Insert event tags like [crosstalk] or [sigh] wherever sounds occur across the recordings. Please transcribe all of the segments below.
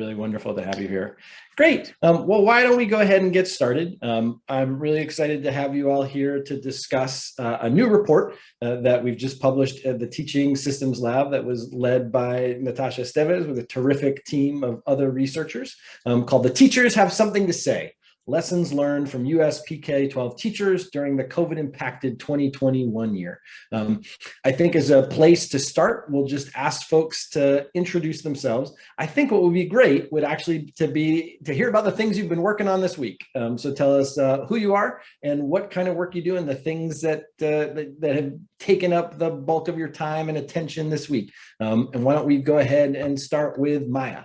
really wonderful to have you here. Great. Um, well, why don't we go ahead and get started? Um, I'm really excited to have you all here to discuss uh, a new report uh, that we've just published at the Teaching Systems Lab that was led by Natasha Esteves with a terrific team of other researchers um, called The Teachers Have Something to Say, lessons learned from US PK-12 teachers during the COVID impacted 2021 year. Um, I think as a place to start, we'll just ask folks to introduce themselves. I think what would be great would actually to be to hear about the things you've been working on this week. Um, so tell us uh, who you are and what kind of work you do and the things that, uh, that, that, have taken up the bulk of your time and attention this week. Um, and why don't we go ahead and start with Maya.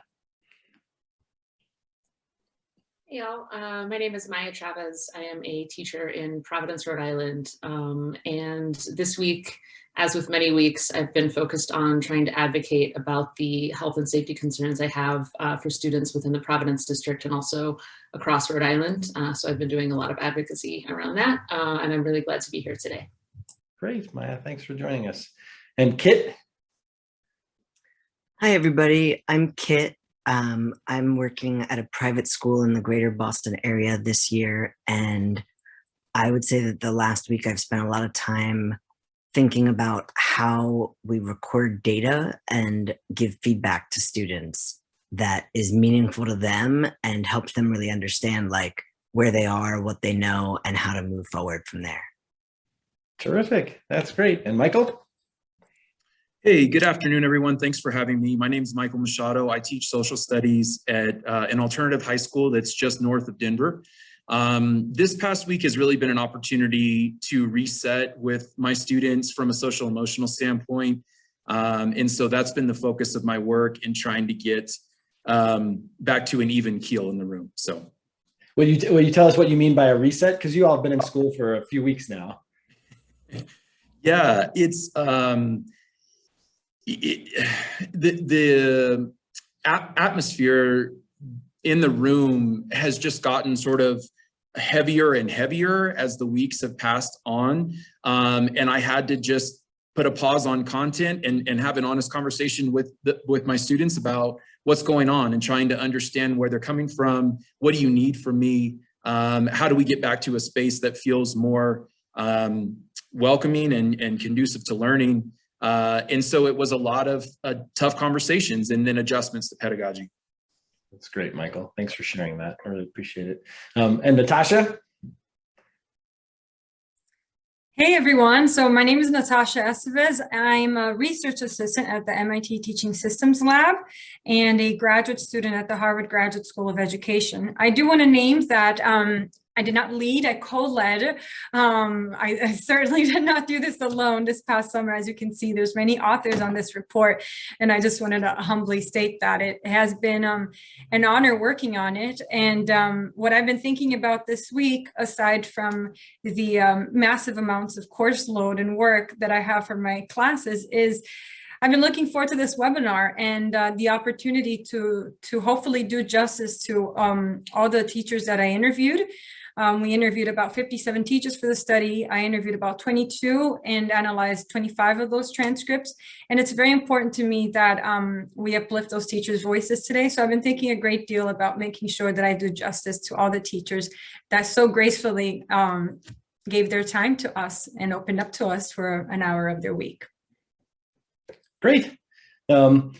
Hey y'all, uh, my name is Maya Chavez. I am a teacher in Providence, Rhode Island. Um, and this week, as with many weeks, I've been focused on trying to advocate about the health and safety concerns I have uh, for students within the Providence district and also across Rhode Island. Uh, so I've been doing a lot of advocacy around that, uh, and I'm really glad to be here today. Great, Maya, thanks for joining us. And Kit? Hi, everybody. I'm Kit. Um, I'm working at a private school in the greater Boston area this year. And I would say that the last week I've spent a lot of time thinking about how we record data and give feedback to students that is meaningful to them and helps them really understand like where they are, what they know, and how to move forward from there. Terrific. That's great. And Michael? Hey, good afternoon, everyone. Thanks for having me. My name is Michael Machado. I teach social studies at uh, an alternative high school that's just north of Denver. Um, this past week has really been an opportunity to reset with my students from a social emotional standpoint. Um, and so that's been the focus of my work in trying to get um, back to an even keel in the room. So. Will you, will you tell us what you mean by a reset? Because you all have been in school for a few weeks now. [laughs] Yeah, it's, um, [sighs] the, the atmosphere in the room has just gotten sort of heavier and heavier as the weeks have passed on. Um, and I had to just put a pause on content and, and have an honest conversation with, the, with my students about what's going on and trying to understand where they're coming from. What do you need from me? Um, how do we get back to a space that feels more um, welcoming and, and conducive to learning? Uh, and so it was a lot of uh, tough conversations and then adjustments to pedagogy. That's great, Michael. Thanks for sharing that. I really appreciate it. Um, and Natasha? Hey everyone, so my name is Natasha Estevez. I'm a research assistant at the MIT Teaching Systems Lab and a graduate student at the Harvard Graduate School of Education. I do want to name that um, I did not lead, I co-led. Um, I, I, certainly [laughs] did not do this alone this past summer. As you can see, there's many authors on this report, and I just wanted to humbly state that it has been um, an honor working on it. And um, what I've been thinking about this week, aside from the um, massive amounts of course load and work that I have for my classes is I've been looking forward to this webinar and uh, the opportunity to to hopefully do justice to um, all the teachers that I interviewed. Um, we interviewed about 57 teachers for the study. I interviewed about 22 and analyzed 25 of those transcripts. And it's very important to me that um, we uplift those teachers' voices today. So I've been thinking a great deal about making sure that I do justice to all the teachers that so gracefully um, gave their time to us and opened up to us for an hour of their week. Great. Um,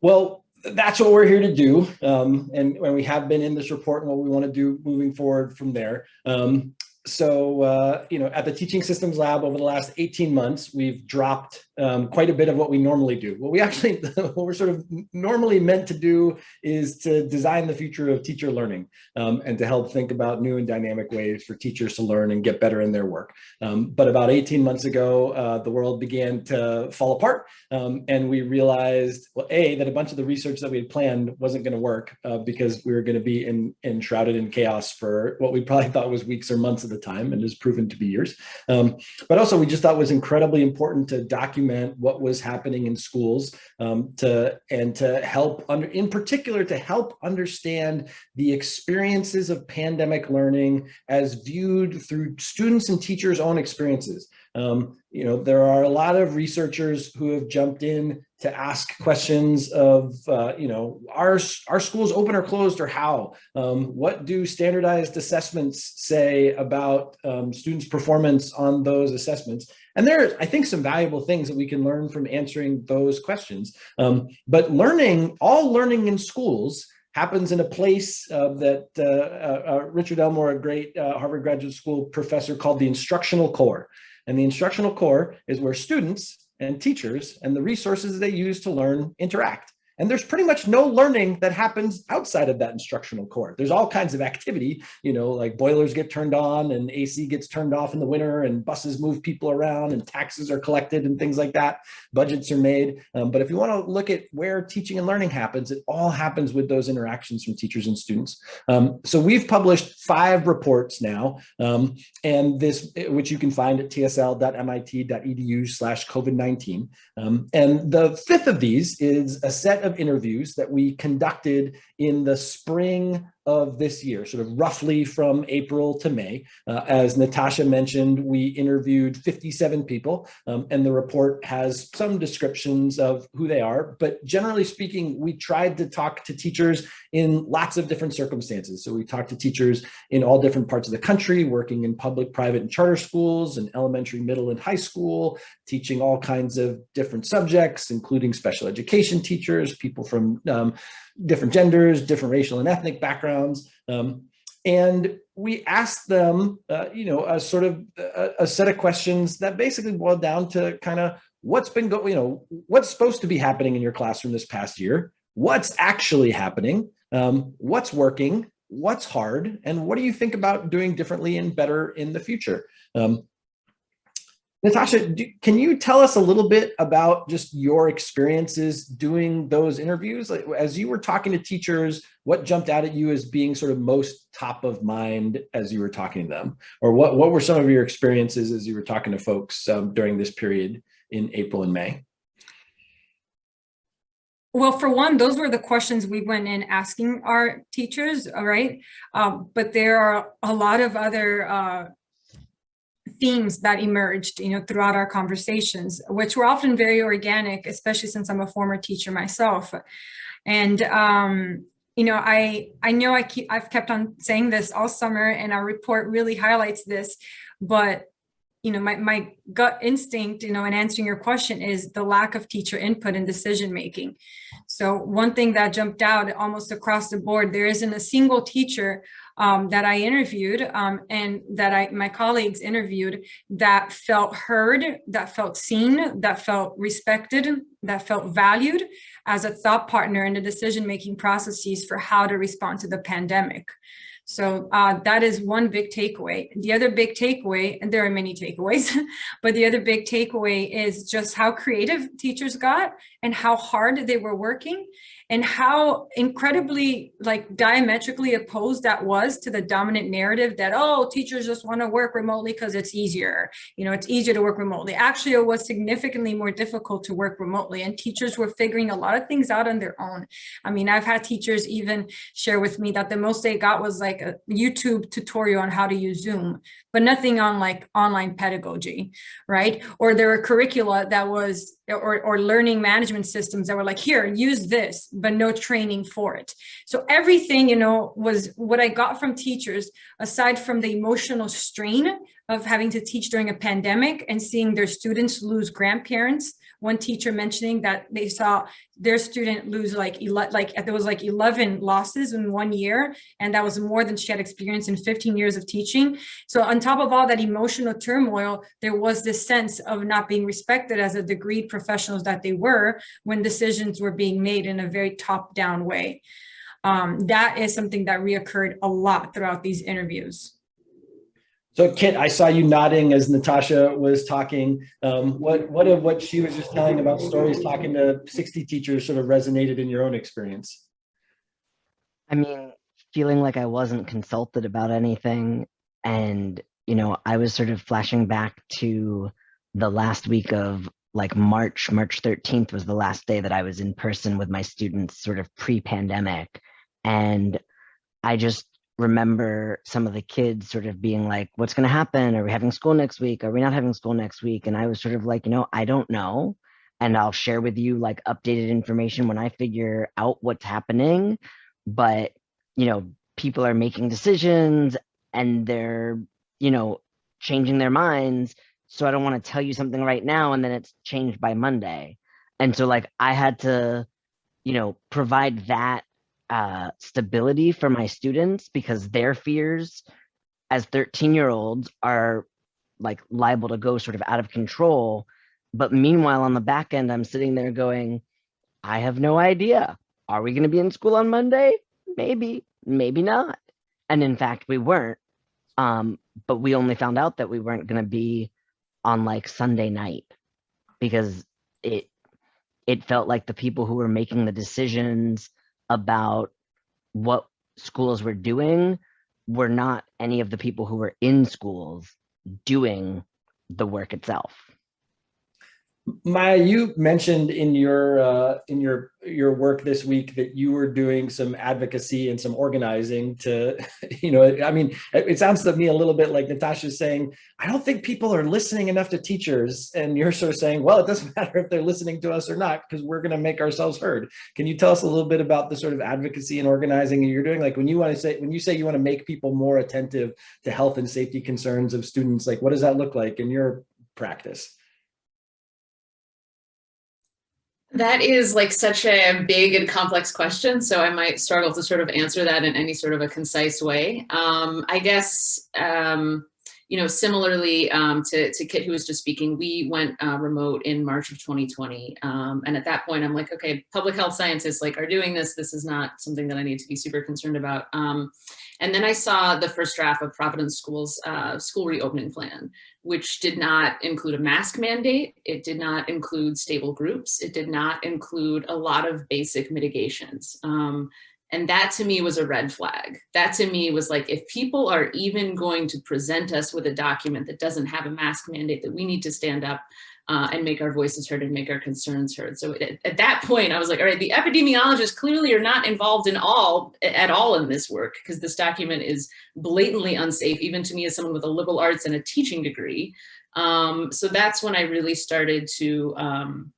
well, that's what we're here to do. Um, and we have been in this report and what we want to do moving forward from there. Um, so, uh, you know, at the Teaching Systems Lab over the last 18 months, we've dropped um, quite a bit of what we normally do. What we actually, [laughs] what we're sort of normally meant to do is to design the future of teacher learning um, and to help think about new and dynamic ways for teachers to learn and get better in their work. Um, but about 18 months ago, uh, the world began to fall apart um, and we realized, well, A, that a bunch of the research that we had planned wasn't gonna work uh, because we were gonna be in, enshrouded in chaos for what we probably thought was weeks or months at the time and has proven to be years. Um, but also we just thought was incredibly important to document document what was happening in schools um, to and to help under in particular to help understand the experiences of pandemic learning as viewed through students and teachers own experiences um, you know there are a lot of researchers who have jumped in to ask questions of, uh, you know, are, are schools open or closed or how? Um, what do standardized assessments say about um, students' performance on those assessments? And there are, I think, some valuable things that we can learn from answering those questions. Um, but learning, all learning in schools happens in a place uh, that uh, uh, uh Richard Elmore, a great uh, Harvard Graduate School professor, called the instructional core. And the instructional core is where students and teachers and the resources they use to learn interact. And there's pretty much no learning that happens outside of that instructional core. There's all kinds of activity, you know, like boilers get turned on and AC gets turned off in the winter and buses move people around and taxes are collected and things like that. Budgets are made. Um, but if you want to look at where teaching and learning happens, it all happens with those interactions from teachers and students. Um, so we've published five reports now, um, and this, which you can find at tsl.mit.edu slash COVID-19. Um, and the fifth of these is a set of of interviews that we conducted in the spring of this year, sort of roughly from April to May. Uh, as Natasha mentioned, we interviewed 57 people um, and the report has some descriptions of who they are, but generally speaking, we tried to talk to teachers in lots of different circumstances. So we talked to teachers in all different parts of the country, working in public, private, and charter schools, and elementary, middle, and high school, teaching all kinds of different subjects, including special education teachers, people from um, different genders, different racial and ethnic backgrounds. Um, and we asked them, uh, you know, a sort of a, a, set of questions that basically boiled down to kind of what's been going, you know, what's supposed to be happening in your classroom this past year, what's actually happening, um, what's working, what's hard, and what do you think about doing differently and better in the future? Um, Natasha, do, can you tell us a little bit about just your experiences doing those interviews? Like, as you were talking to teachers, what jumped out at you as being sort of most top of mind as you were talking to them? Or what, what were some of your experiences as you were talking to folks um, during this period in April and May? Well, for one, those were the questions we went in asking our teachers, all right? Um, but there are a lot of other uh, themes that emerged, you know, throughout our conversations, which were often very organic, especially since I'm a former teacher myself. And, um, you know, I, I know I keep, I've kept on saying this all summer and our report really highlights this, but you know, my, my gut instinct, you know, in answering your question is the lack of teacher input and decision making. So one thing that jumped out almost across the board, there isn't a single teacher um, that I interviewed um, and that I my colleagues interviewed that felt heard, that felt seen, that felt respected, that felt valued as a thought partner in the decision-making processes for how to respond to the pandemic. So uh, that is one big takeaway. The other big takeaway, and there are many takeaways, [laughs] but the other big takeaway is just how creative teachers got and how hard they were working and how incredibly like diametrically opposed that was to the dominant narrative that, oh, teachers just want to work remotely because it's easier. You know, it's easier to work remotely. Actually, it was significantly more difficult to work remotely and teachers were figuring a lot of things out on their own. I mean, I've had teachers even share with me that the most they got was like a YouTube tutorial on how to use Zoom, but nothing on like online pedagogy, right? Or there were curricula that was or, or learning management systems that were like, here, use this, but no training for it. So everything, you know, was what I got from teachers, aside from the emotional strain of having to teach during a pandemic and seeing their students lose grandparents one teacher mentioning that they saw their student lose like like there was like 11 losses in one year and that was more than she had experienced in 15 years of teaching. So on top of all that emotional turmoil there was this sense of not being respected as a degreed professionals that they were when decisions were being made in a very top down way. Um, that is something that reoccurred a lot throughout these interviews so Kit, I saw you nodding as Natasha was talking. Um, what what of what she was just telling about stories talking to 60 teachers sort of resonated in your own experience? I mean, feeling like I wasn't consulted about anything. And, you know, I was sort of flashing back to the last week of like March, March 13th was the last day that I was in person with my students sort of pre-pandemic. And I just remember some of the kids sort of being like, what's going to happen? Are we having school next week? Are we not having school next week? And I was sort of like, you know, I don't know. and I'll share with you like updated information when I figure out what's happening. But, you know, people are making decisions and they're, you know, changing their minds. So I don't want to tell you something right now and then it's changed by Monday. And so like I had to, you know, provide that uh, stability for my students because their fears as 13 year olds are like liable to go sort of out of control. But meanwhile, on the back end, I'm sitting there going, I have no idea. Are we going to be in school on Monday? Maybe, maybe not. And in fact, we weren't. Um, but we only found out that we weren't going to be on like Sunday night because it it felt like the people who were making the decisions about what schools were doing were not any of the people who were in schools doing the work itself. Maya, you mentioned in your uh, in your your work this week that you were doing some advocacy and some organizing to, [laughs] you know, I mean, it, sounds to me a little bit like Natasha's saying, I don't think people are listening enough to teachers, and you're sort of saying, well, it doesn't [laughs] matter if they're listening to us or not because we're going to make ourselves heard. Can you tell us a little bit about the sort of advocacy and organizing you're doing? Like when you want to say when you say you want to make people more attentive to health and safety concerns of students, like what does that look like in your practice? That is like such a big and complex question, so I might struggle to sort of answer that in any sort of a concise way. Um, I guess, um, you know, similarly um, to, to Kit, who was just speaking, we went uh, remote in March of 2020. Um, and at that point, I'm like, okay, public health scientists like are doing this. This is not something that I need to be super concerned about. Um, and then I saw the first draft of Providence Schools uh, school reopening plan, which did not include a mask mandate. It did not include stable groups. It did not include a lot of basic mitigations. Um, and that to me was a red flag. That to me was like, if people are even going to present us with a document that doesn't have a mask mandate, that we need to stand up uh, and make our voices heard and make our concerns heard. So at, at, that point, I was like, all right, the epidemiologists clearly are not involved in all at all in this work because this document is blatantly unsafe, even to me as someone with a liberal arts and a teaching degree. Um, so that's when I really started to um,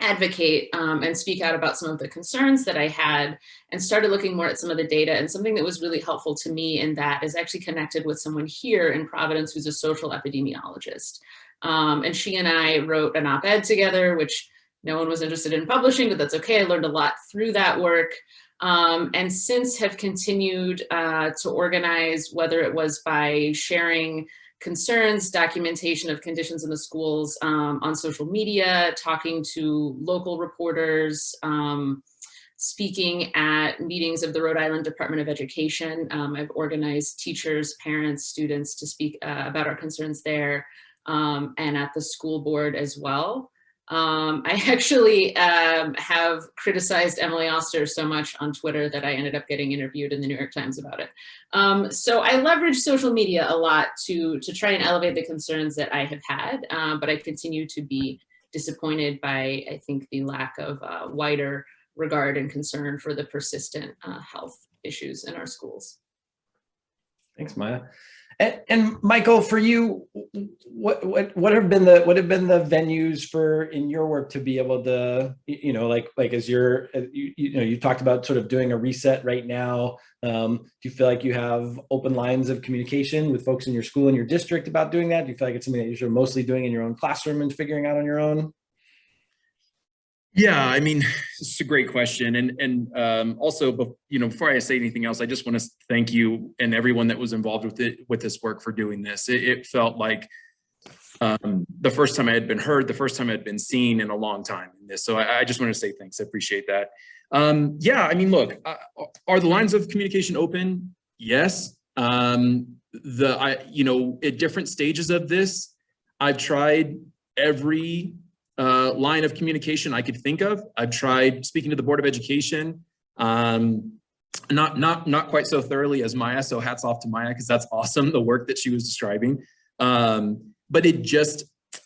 advocate um, and speak out about some of the concerns that I had and started looking more at some of the data and something that was really helpful to me in that is actually connected with someone here in Providence who's a social epidemiologist. Um, and she and I wrote an op-ed together, which no one was interested in publishing, but that's okay. I learned a lot through that work. Um, and since have continued uh, to organize, whether it was by sharing concerns, documentation of conditions in the schools um, on social media, talking to local reporters, um, speaking at meetings of the Rhode Island Department of Education. Um, I've organized teachers, parents, students to speak uh, about our concerns there um, and at the school board as well. Um, I [laughs] actually um, have criticized Emily Oster so much on Twitter that I ended up getting interviewed in the New York Times about it. Um, so I leverage social media a lot to, to try and elevate the concerns that I have had, uh, but I continue to be disappointed by, I think, the lack of uh, wider regard and concern for the persistent uh, health issues in our schools. Thanks, Maya. And, and, Michael, for you, what what what have been the what have been the venues for in your work to be able to you know like like as you're uh, you, you know you talked about sort of doing a reset right now. Um, do you feel like you have open lines of communication with folks in your school and your district about doing that? Do you feel like it's something that you're mostly doing in your own classroom and figuring out on your own? Yeah, I mean, it's a great question. And, and um, also, you know, before I say anything else, I just want to thank you and everyone that was involved with it, with this work for doing this. It, it felt like um, the first time I had been heard, the first time I had been seen in a long time in this. So I, I just want to say thanks. I appreciate that. Um, yeah, I mean, look, uh, are the lines of communication open? Yes. Um, the, I, you know, at different stages of this, I've tried every uh, line of communication I could think of. I've tried speaking to the Board of Education, um, not not not quite so thoroughly as Maya. So hats off to Maya because that's awesome the work that she was describing. Um, but it just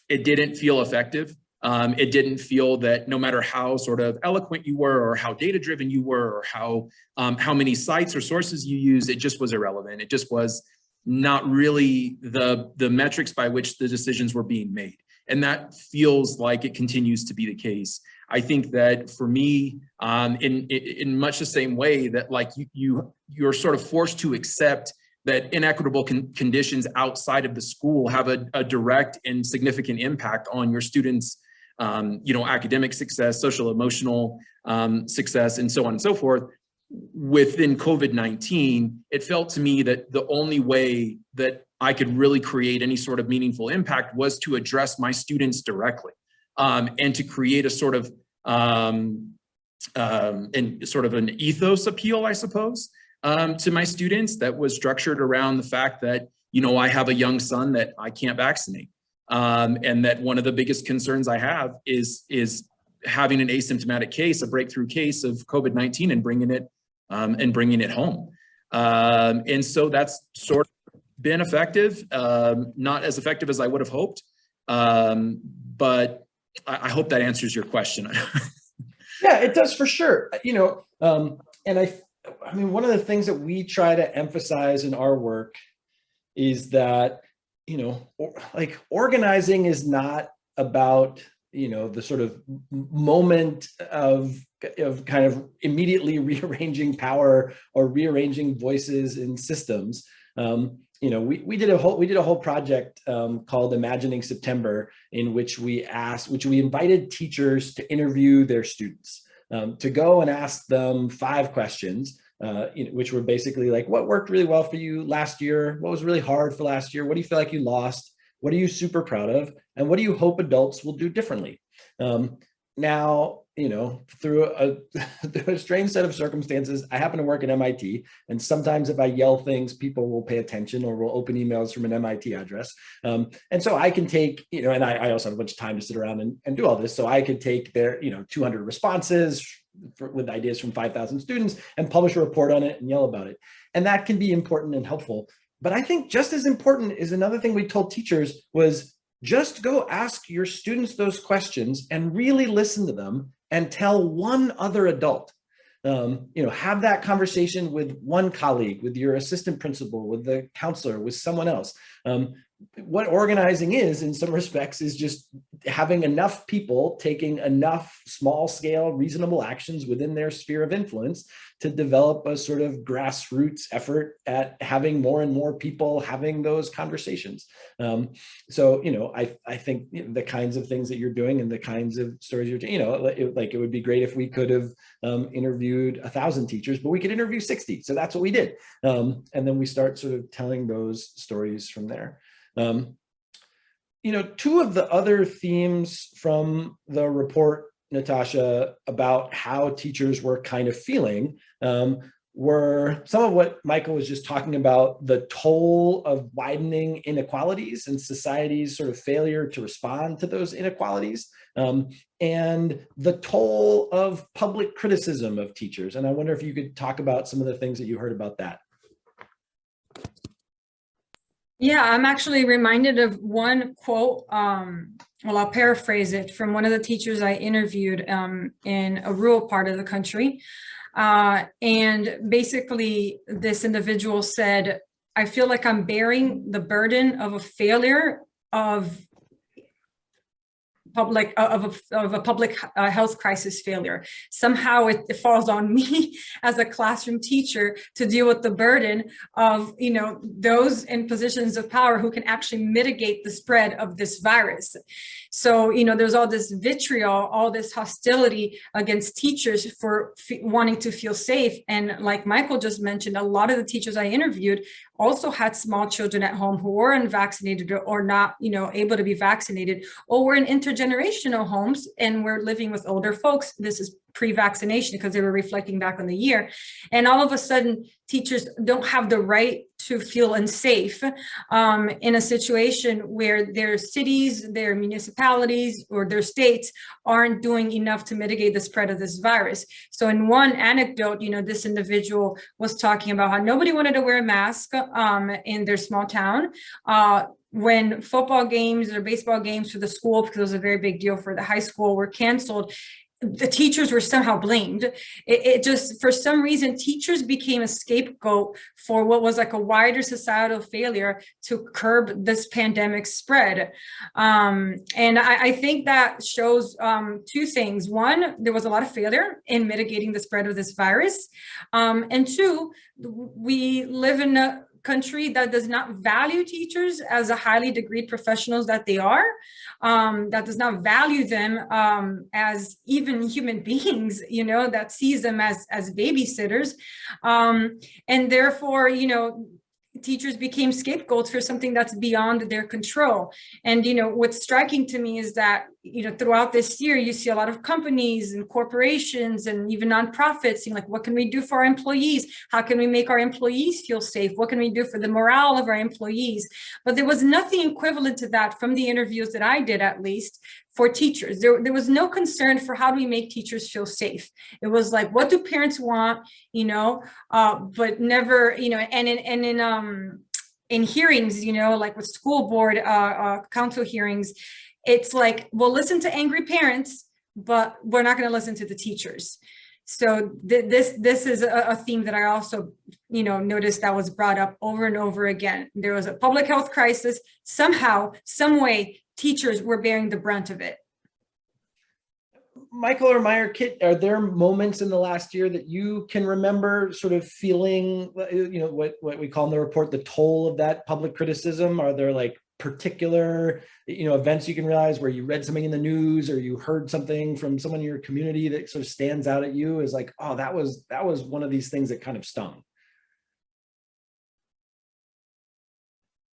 it didn't feel effective. Um, it didn't feel that no matter how sort of eloquent you were or how data driven you were or how um, how many sites or sources you use, it just was irrelevant. It just was not really the the metrics by which the decisions were being made. And that feels like it continues to be the case. I think that for me, um, in, in, much the same way that like you, you, you're sort of forced to accept that inequitable con conditions outside of the school have a, a direct and significant impact on your students' um, you know, academic success, social emotional um, success, and so on and so forth. Within COVID-19, it felt to me that the only way that I could really create any sort of meaningful impact was to address my students directly um, and to create a sort of um, um, and sort of an ethos appeal, I suppose, um, to my students that was structured around the fact that, you know, I have a young son that I can't vaccinate. Um, and that one of the biggest concerns I have is, is having an asymptomatic case, a breakthrough case of COVID-19 and bringing it um, and bringing it home. And so that's sort of been effective, um, not as effective as I would have hoped. Um, but I, I hope that answers your question. [laughs] Yeah, it does for sure. You know, um, and I, I mean, one of the things that we try to emphasize in our work is that, you know, or, like organizing is not about, you know, the sort of moment of, of kind of immediately [laughs] rearranging power or rearranging voices in systems. Um, you know, we, we did a whole we did a whole project um, called Imagining September, in which we asked, which we invited teachers to interview their students, um, to go and ask them five questions, uh, you know, which were basically like, what worked really well for you last year? What was really hard for last year? What do you feel like you lost? What are you super proud of? And what do you hope adults will do differently? Um, now, you know, through a, [laughs] through a strange set of circumstances, I happen to work at MIT. And sometimes if I yell things, people will pay attention or will open emails from an MIT address. Um, and so I can take, you know, and I, I, also have a bunch of time to sit around and, and do all this. So I could take their, you know, 200 responses for, with ideas from 5,000 students and publish a report on it and yell about it. And that can be important and helpful. But I think just as important is another thing we told teachers was just go ask your students those questions and really listen to them and tell one other adult. Um, you know, have that conversation with one colleague, with your assistant principal, with the counselor, with someone else. Um, what organizing is in some [laughs] respects is just having enough people taking enough small scale reasonable actions within their sphere of influence to develop a sort of grassroots effort at having more and more people having those conversations. Um, so, you know, I, I think the kinds of things that you're doing and the kinds of stories you're, you know, it, like it would be great if we could have um, interviewed a thousand teachers, but we could interview 60. So that's what we did. Um, and then we start sort of telling those stories from there. Um, you know, two of the other themes from the report, Natasha, about how teachers were kind of feeling um, were some of what Michael was just talking about, the toll of widening inequalities and society's sort of failure to respond to those inequalities, um, and the toll of public criticism of teachers. And I wonder if you could talk about some of the things that you heard about that. Yeah, I'm actually reminded of one quote, um, well, I'll paraphrase it from one of the teachers I interviewed um, in a rural part of the country. Uh, and basically this individual said, I feel like I'm bearing the burden of a failure of public of a, of a public uh, health crisis failure. Somehow it, it, falls on [laughs] me as a classroom teacher to deal with the burden of, you know, those in positions of power who can actually mitigate the spread of this virus. So, you know, there's all this vitriol, all this hostility against teachers for wanting to feel safe. And like Michael just mentioned, a lot of the teachers I interviewed also had small children at home who were unvaccinated or not, you know, able to be vaccinated, or were in intergenerational homes and we're living with older folks. This is pre-vaccination because they were reflecting back on the year. And all of a sudden, teachers don't have the right to feel unsafe um, in a situation where their cities, their municipalities, or their states aren't doing enough to mitigate the spread of this virus. So in one anecdote, you know, this individual was talking about how nobody wanted to wear a mask um, in their small town. Uh, when football games or baseball games for the school, because it was a very big deal for the high school, were canceled, the teachers were somehow blamed. It, it just, for some reason, teachers became a scapegoat for what was like a wider societal failure to curb this pandemic spread. Um, and I, I think that shows um, two things. One, there was a lot of failure in mitigating the spread of this virus. Um, and two, we live in a country that does not value teachers as a highly degreed professionals that they are, um, that does not value them um, as even human [laughs] beings, you know, that sees them as, as babysitters. Um, and therefore, you know, teachers became scapegoats for something that's beyond their control. And, you know, what's striking to me is that, you know, throughout this year, you see a lot of companies and corporations and even nonprofits saying like, what can we do for our employees? How can we make our employees feel safe? What can we do for the morale of our employees? But there was nothing equivalent to that from the interviews that I did, at least, for teachers. There, there was no concern for how do we make teachers feel safe. It was like, what do parents want, you know, uh, but never, you know, and in, and in, um, in hearings, you know, like with school board, uh, uh, council hearings, it's like, we'll listen to angry parents, but we're not going to listen to the teachers. So th this this is a, a theme that I also, you know, noticed that was brought up over and over again. There was a public health crisis. Somehow, some way, teachers were bearing the brunt of it. Michael or Maya, Kit, are there moments in the last year that you can remember sort of feeling, you know, what, what we call in the report, the toll of that public criticism? Are there like particular, you know, events you can realize where you read something in the news or you heard something from someone in your community that sort of stands out at you is like, oh, that was, that was one of these things that kind of stung?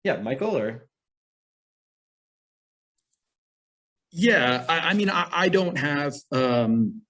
Yeah, Michael or? Yeah, I, I mean, I, I don't have, um,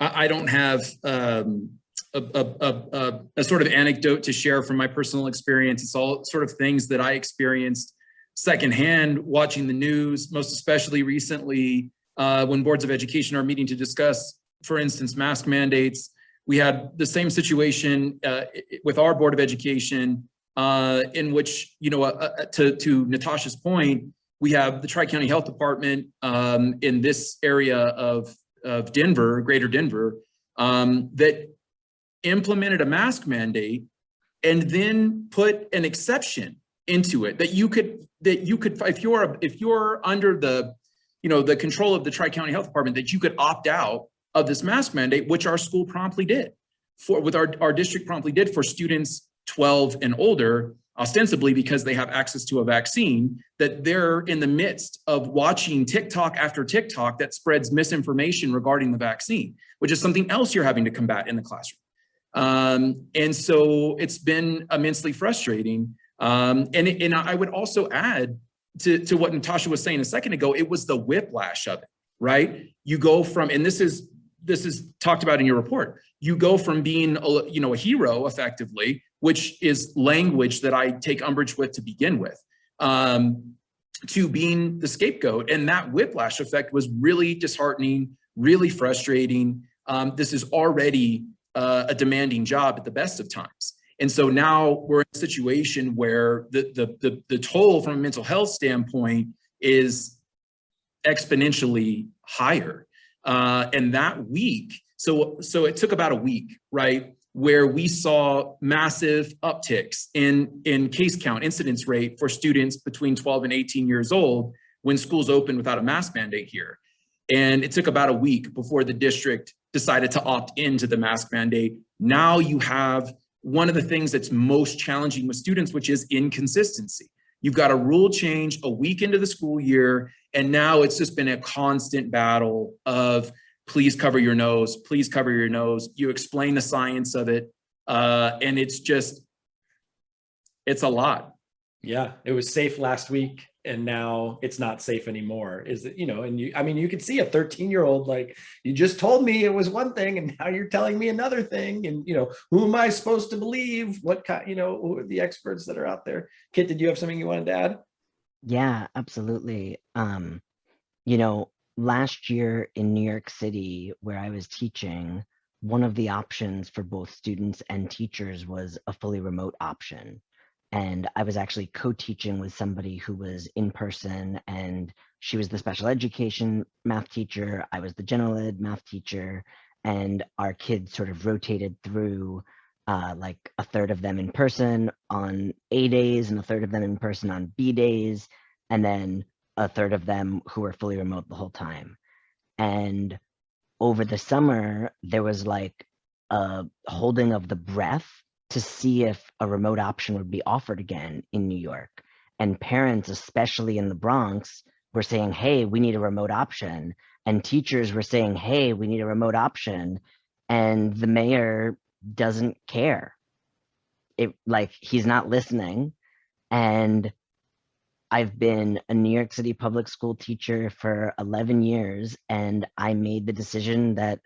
I, I don't have, um, a, a, a, a, a sort of anecdote to share from my personal experience. It's all sort of things that I experienced secondhand watching the news, most especially recently uh, when boards of education are meeting to discuss, for instance, mask mandates. We had the same situation uh, with our board of education uh, in which, you know, uh, uh, to, to Natasha's point, we have the Tri-County Health Department um, in this area of, of Denver, greater Denver, um, that implemented a mask mandate and then put an exception into it that you could, that you could, if you're, if you're under the, you know, the control of the Tri-County Health Department, that you could opt out of this mask mandate, which our school promptly did for, with our, our district promptly did for students 12 and older ostensibly because they have access to a vaccine, that they're in the midst of watching TikTok after TikTok that spreads misinformation regarding the vaccine, which is something else you're having to combat in the classroom. Um, and so it's been immensely frustrating. Um, and, and I would also add to, to what Natasha was saying a second ago, it was the whiplash of it, right? You go from, and this is, this is talked about in your report, you go from being, a, you know, a hero effectively which is language that I take umbrage with to begin with, um, to being the scapegoat. And that whiplash effect was really disheartening, really frustrating. Um, this is already uh, a demanding job at the best of times. And so now we're in a situation where the, the, the, the toll from a mental health standpoint is exponentially higher. Uh, and that week, so, so it took about a week, right? where we saw massive upticks in, in case count, incidence rate for students between 12 and 18 years old when schools opened without a mask mandate here. And it took about a week before the district decided to opt into the mask mandate. Now you have one of the things that's most challenging with students, which is inconsistency. You've got a rule change a week into the school year, and now it's just been a constant battle of please cover your nose, please cover your nose. You explain the science of it. Uh, and it's just, it's a lot. Yeah, it was safe last week and now it's not safe anymore. Is it, you know, and you, I mean, you could see a 13 year old, like you just told me it was one thing and [laughs] now you're telling me another thing. And, you know, who am I supposed to believe? What kind, you know, the experts that are out there? Kit, did you have something you wanted to add? Yeah, absolutely. Um, you know, last year in New York City, where I was teaching, one of the options for both students and teachers was a fully remote option. And I was actually co-teaching with somebody who was in person and she was the special education math teacher, I was the general ed math teacher, and our kids sort of rotated through uh, like a third of them in person on A days and a third of them in person on B days, and then a third of them who were fully remote the whole time. And over the summer, there was like a holding of the breath to see if a remote option would be offered again in New York. And parents, especially in the Bronx, were saying, hey, we need a remote option. And teachers were saying, hey, we need a remote option. And the mayor doesn't care. It like he's not listening. And I've been a New York City public school teacher for 11 years, and I made the decision that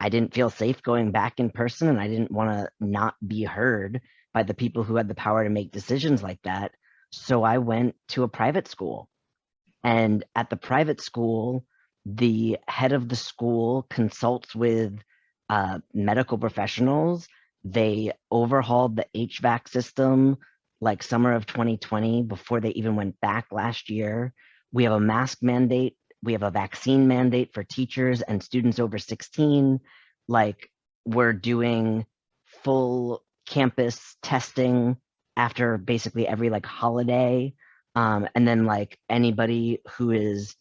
I didn't feel safe going back in person and I didn't want to not be heard by the people who had the power to make decisions like that. So I went to a private school. And at the private school, the head of the school consults with uh, medical professionals. They overhauled the HVAC system like summer of 2020 before they even went back last year. We have a mask mandate we have a vaccine mandate for teachers and students over 16. Like we're doing full campus testing after basically every like holiday. Um, and then like anybody who is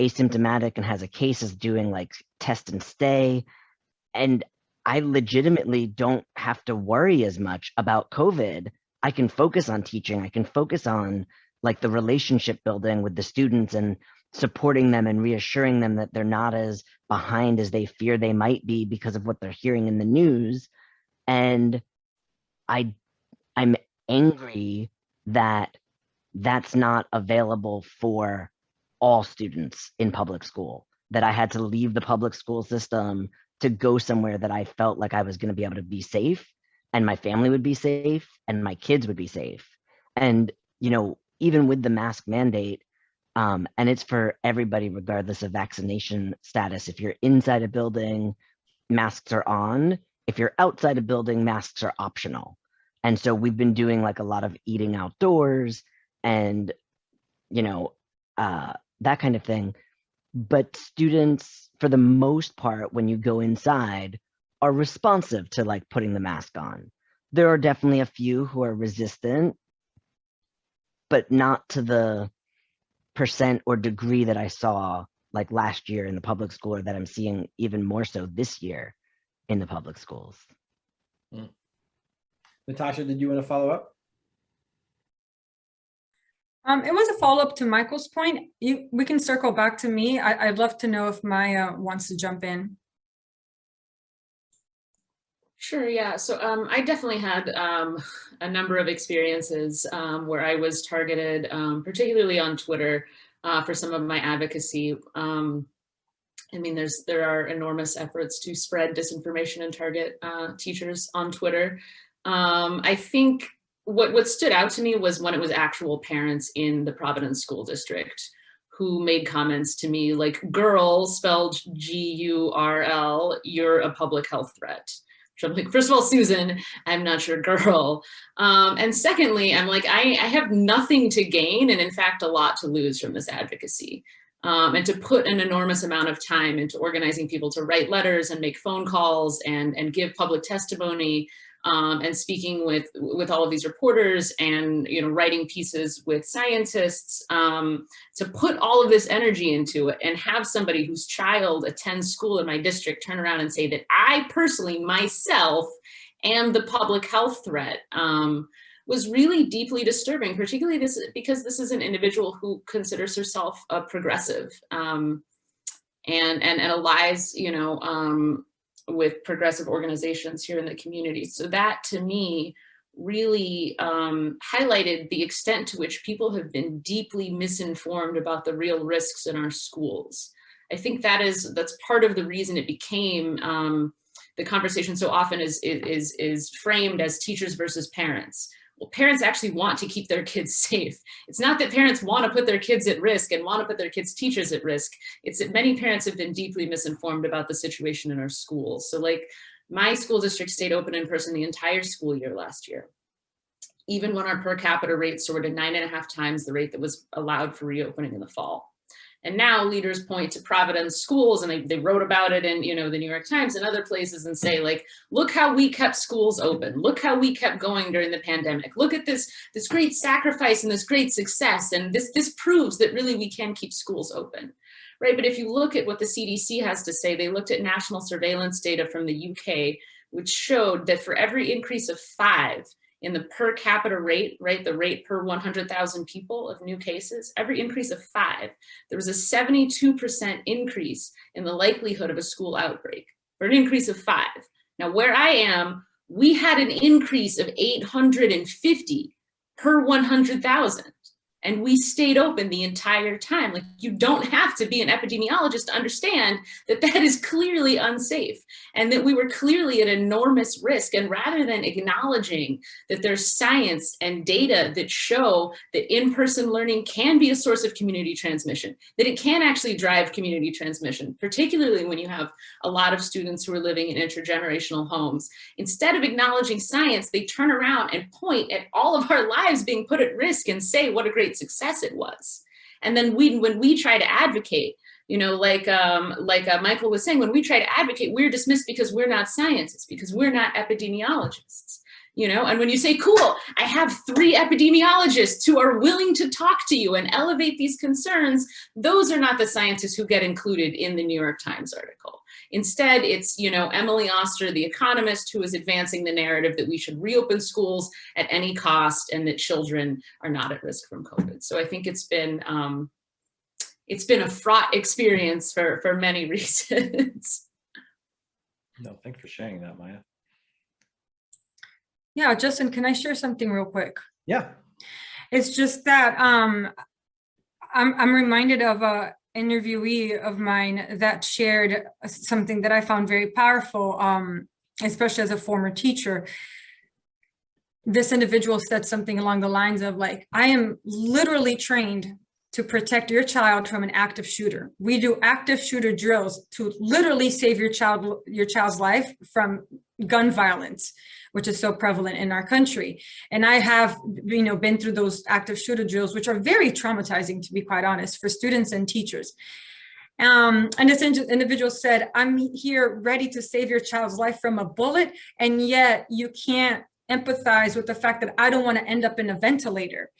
asymptomatic and has a case is doing like test and stay. And I legitimately don't have to worry as much about COVID. I can focus on teaching. I can focus on like the relationship building with the students and supporting them and reassuring them that they're not as behind as they fear they might be because of what they're hearing in the news. And i i'm angry that that's not available for all students in public school that i had to leave the public school system to go somewhere that i felt like i was going to be able to be safe and my family would be safe and my kids would be safe. And you know even with the mask mandate um, and it's for everybody, regardless of vaccination status. If you're inside a building, masks are on. If you're outside a building, masks are optional. And so we've been doing like a lot of eating outdoors and, you know, uh, that kind of thing. But students, for the most part, when you go inside, are responsive to like putting the mask on. There are definitely a few who are resistant, but not to the percent or degree that I saw like last year in the public school or that I'm seeing even more so this year in the public schools. Natasha, did you want to follow up? Um, it was a follow-up to Michael's point. You, we can circle back to me. I, I'd love to know if Maya wants to jump in. Sure, yeah. So um, I definitely had um, [laughs] a number of experiences um, where I was targeted, um, particularly on Twitter, uh, for some of my advocacy. Um, I mean, there's there are enormous efforts to spread disinformation and target uh, teachers on Twitter. Um, I think what, what stood out to me was when it was actual parents in the Providence School District who made comments to me like, girl, spelled G-U-R-L, you're a public health threat. I'm like, first of all, Susan, I'm not your girl. Um, and secondly, I'm like, I, I, have nothing to gain and in fact, a lot to lose from this advocacy. Um, and to put an enormous amount of time into organizing people to write letters and make phone calls and, and give public testimony um, and speaking with with all of these reporters and you know writing pieces with scientists um, to put all of this energy into it and have somebody whose child attends school in my district turn around and say that I personally myself am the public health threat um, was really deeply disturbing, particularly this because this is an individual who considers herself a progressive um, and, and, and allies, you know, um, with progressive organizations here in the community. So that to me really um, highlighted the extent to which people have been deeply misinformed about the real risks in our schools. I think that is that's part of the reason it became um, the conversation so often is, is, is framed as teachers versus parents well, parents actually want to keep their kids [laughs] safe. It's not that parents want to put their kids at risk and want to put their kids' teachers at risk. It's that many parents have been deeply misinformed about the situation in our schools. So like my school district stayed open in person the entire school year last year. even when our per capita rate soared to nine and a half times the rate that was allowed for reopening in the fall. And now leaders point to Providence schools and they, they wrote about it in, you know, the New York Times and other places and say like, look how we kept schools open. Look how we kept going during the pandemic. Look at this, this great sacrifice and this great success. And this, this proves that really we can keep schools open, right? But if you look at what the CDC has to say, they looked at national surveillance data from the UK, which showed that for every increase of five in the per capita rate, right, the rate per 100,000 people of new cases, every increase of five, there was a 72% increase in the likelihood of a school outbreak, for an increase of five. Now, where I am, we had an increase of 850 per 100,000 and we stayed open the entire time. Like you don't have to be an epidemiologist to understand that that is clearly unsafe and that we were clearly at enormous risk. And rather than acknowledging that there's science and data that show that in-person learning can be a source of community transmission, that it can actually drive community transmission, particularly when you have a lot of students who are living in intergenerational homes. Instead of acknowledging science, they turn around and point at all of our lives being put at risk and say what a success it was. And then we, when we try to advocate, you know, like um, like uh, Michael was saying, when we try to advocate, we're dismissed because we're not scientists, because we're not epidemiologists. You know, and when you say, cool, I have three epidemiologists who are willing to talk to you and elevate these concerns, those are not the scientists who get included in the New York Times article. Instead, it's, you know, Emily Oster, the economist, who is advancing the narrative that we should reopen schools at any cost and that children are not at risk from COVID. So I think it's been, um, it's been a fraught experience for, for many [laughs] reasons. No, thanks for sharing that, Maya. Yeah, Justin, can I share something real quick? Yeah. It's just that um, I'm, I'm reminded of a interviewee of mine that shared something that I found very powerful, um, especially as a former teacher. This individual said something along the lines of like, I am literally trained to protect your child from an active shooter. We do active shooter drills to literally save your child, your child's life from gun violence which is so prevalent in our country. And I have, you know, been through those active shooter drills, which are very traumatizing, to be quite honest, for students and teachers. Um, and this individual said, I'm here ready to save your child's life from a bullet, and yet you can't empathize with the fact that I don't want to end up in a ventilator.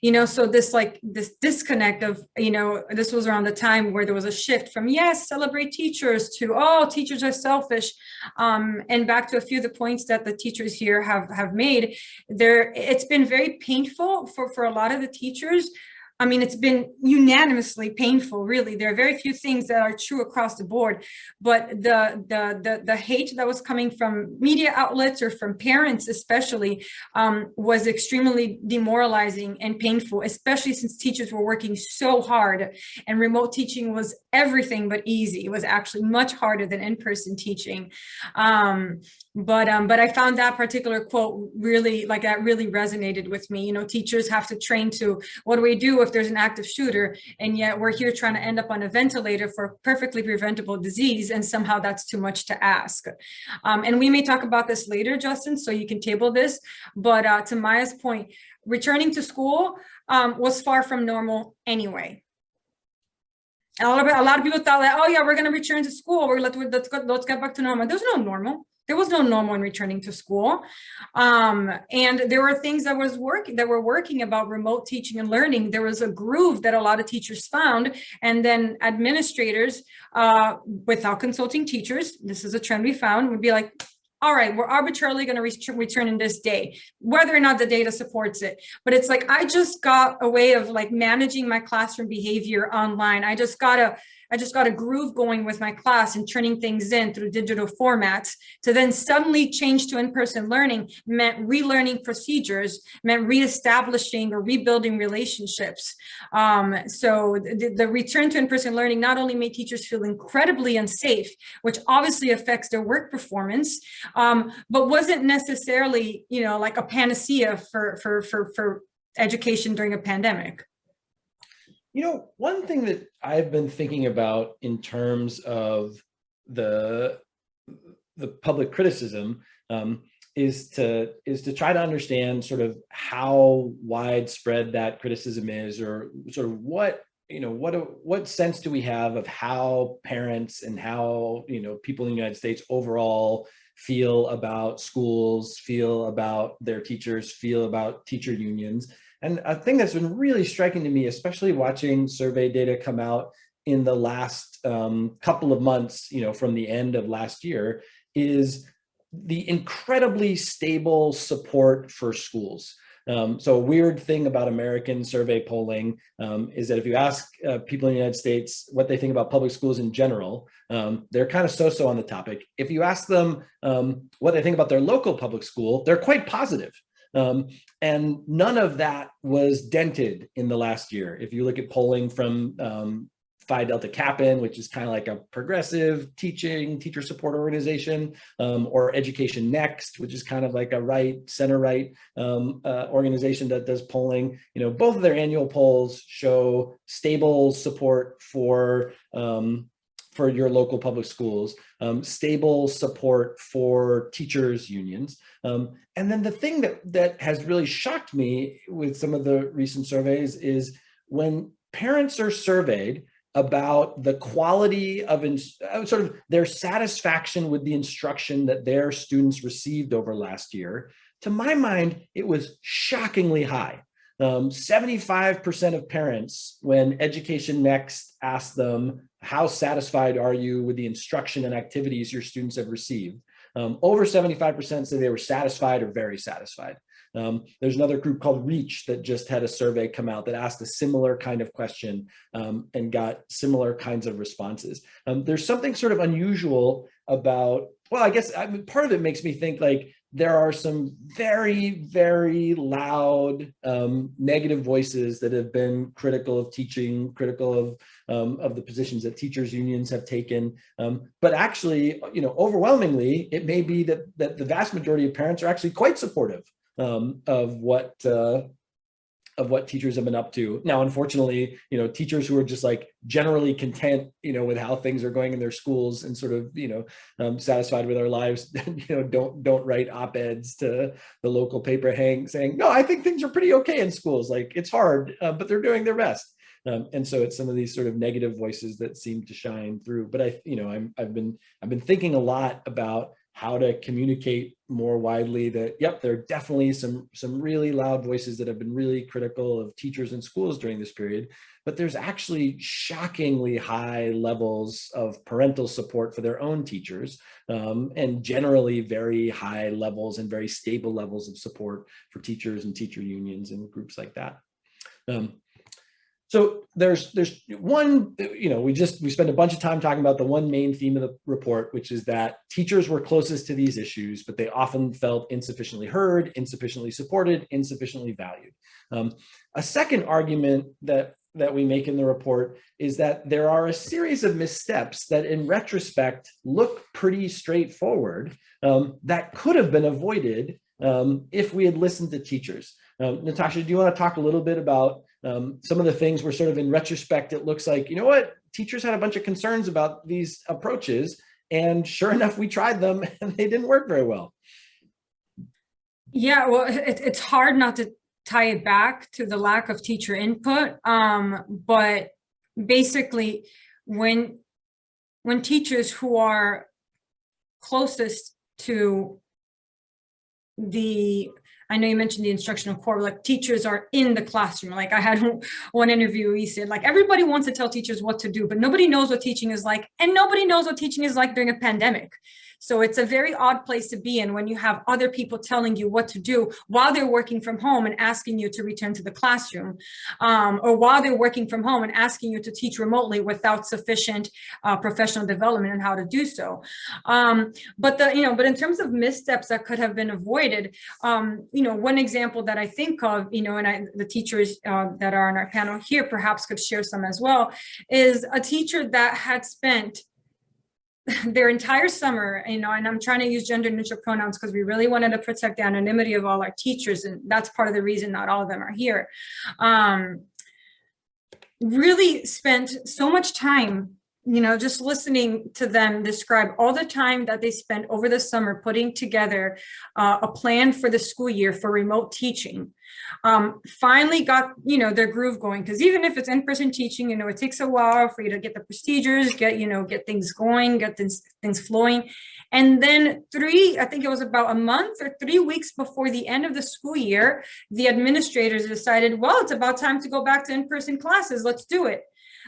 You know, so this like this disconnect of, you know, this was around the time where there was a shift from yes, celebrate teachers to oh, teachers are selfish. Um, and back to a few of the points that the teachers here have have made, there it's been very painful for, for a lot of the teachers I mean, it's been unanimously painful, really. There are very few things that are true across the board, but the, the, the, the hate that was coming from media outlets or from parents especially um, was extremely demoralizing and painful, especially since teachers were working so hard and remote teaching was everything but easy. It was actually much harder than in-person teaching. Um, but um, but I found that particular quote really like that really resonated with me. You know, teachers have to train to what do we do if there's an active shooter, and yet we're here trying to end up on a ventilator for perfectly preventable disease, and somehow that's too much to ask. Um, and we may talk about this later, Justin, so you can table this. But uh, to Maya's point, returning to school um, was far from normal anyway. A lot, of, a lot of people thought that, oh yeah, we're going to return to school. We're let's, let's, get back to normal. There's no normal there was no normal in returning to school. Um, and there were things that was working that were working about remote teaching and learning. There was a groove that a lot of teachers found. And then administrators, uh, without consulting teachers, this is a trend we found, would be like, all right, we're arbitrarily going to return in this day, whether or not the data supports it. But it's like, I just got a way of like managing my classroom behavior online. I just got a I just got a groove going with my class and turning things in through digital formats to then suddenly change to in-person learning meant relearning procedures, meant reestablishing or rebuilding relationships. Um, so the, the return to in-person learning not only made teachers feel incredibly unsafe, which obviously affects their work performance, um, but wasn't necessarily, you know, like a panacea for, for, for, for education during a pandemic. You know, one thing that I've been thinking about in terms of the the public criticism um, is to is to try to understand sort of how widespread that criticism is or sort of what you know what what sense do we have of how parents and how you know people in the United States overall feel about schools feel about their teachers feel about teacher unions and a thing that's been really striking to me especially watching survey data come out in the last um, couple of months you know from the end of last year is the incredibly stable support for schools. Um, so a weird thing about American survey polling um, is that if you ask uh, people in the United States what they think about public schools in general, um, they're kind of so-so on the topic. If you ask them um, what they think about their local public school, they're quite positive. Um, and none of that was dented in the last year. If you look at polling from um, Phi Delta Kappan, which is kind of like a progressive teaching, teacher support organization, um, or Education Next, which is kind of like a right, center right um, uh, organization that does polling. You know, both of their annual polls show stable support for um, for your local public schools, um, stable support for teachers unions. Um, and then the thing that, that has really shocked me with some of the recent surveys is when parents are surveyed, about the quality of uh, sort of their satisfaction with the instruction that their students received over last year. To my mind, it was shockingly high. 75% um, of parents, when Education Next asked them, how satisfied are you with the instruction and activities your students have received? Um, over 75% said they were satisfied or very satisfied. Um, there's another group called Reach that just had a survey come out that asked a similar kind of question um, and got similar kinds of responses. Um, there's something sort of unusual about, well, I guess I mean, part of it makes me think like there are some very, very loud um, negative voices that have been critical of teaching, critical of um, of the positions that teachers unions have taken. Um, but actually, you know, overwhelmingly, it may be that that the vast majority of parents are actually quite supportive um, of what uh, of what teachers have been up to. Now, unfortunately, you know, teachers who are just like generally content, you know, with how things are going in their schools and sort of, you know, um, satisfied with their lives, [laughs] you know, don't don't write op-eds to the local paper hang saying, no, I think things are pretty okay in schools. Like it's hard, uh, but they're doing their best. Um, and so it's some of these sort of negative voices that seem to shine through. But I, you know, I'm, I've been I've been thinking a lot about how to communicate more widely that, yep, there are definitely some, some really loud voices that have been really critical of teachers and schools during this period, but there's actually shockingly high levels of parental support for their own teachers um, and generally very high levels and very stable levels of support for teachers and teacher unions and groups like that. Um, so there's there's one, you know, we just we spent a bunch of time talking about the one main theme of the report, which is that teachers were closest to these issues, but they often felt insufficiently heard, insufficiently supported, insufficiently valued. Um, a second argument that that we make in the report is that there are a series of missteps that in retrospect look pretty straightforward um, that could have been avoided um, if we had listened to teachers. Um, Natasha, do you want to talk a little bit about um, some of the things were sort of in retrospect, it looks like, you know what, teachers had a bunch of concerns about these approaches. And sure [laughs] enough, we tried them [laughs] and they didn't work very well. Yeah, well, it, it's hard not to tie it back to the lack of teacher input. Um, but basically, when when teachers who are closest to the I know you mentioned the instructional core, like teachers are in the classroom. Like I had [laughs] one interview, he said like everybody wants to tell teachers what to do, but nobody knows what teaching is like. And nobody knows what teaching is like during a pandemic. So it's a very odd place to be in when you have other people telling you what to do while they're working from home and asking you to return to the classroom, um, or while they're working from home and asking you to teach remotely without sufficient uh, professional development and how to do so. Um, but the, you know, but in terms of missteps that could have been avoided, um, you know, one example that I think of, you know, and I, the teachers uh, that are on our panel here perhaps could share some as well, is a teacher that had spent [laughs] their entire summer, you know, and I'm trying to use gender neutral pronouns because we really wanted to protect the anonymity of all our teachers. And that's part of the reason not all of them are here. Um, really spent so much time you know, just listening to them describe all the time that they spent over the summer putting together uh, a plan for the school year for remote teaching, um, finally got, you know, their groove going. Because even if it's in-person teaching, you know, it takes a while for you to get the procedures, get, you know, get things going, get things, things flowing. And then three, I think it was about a month or three weeks before the end of the school year, the administrators decided, well, it's about time to go back to in-person classes. Let's do it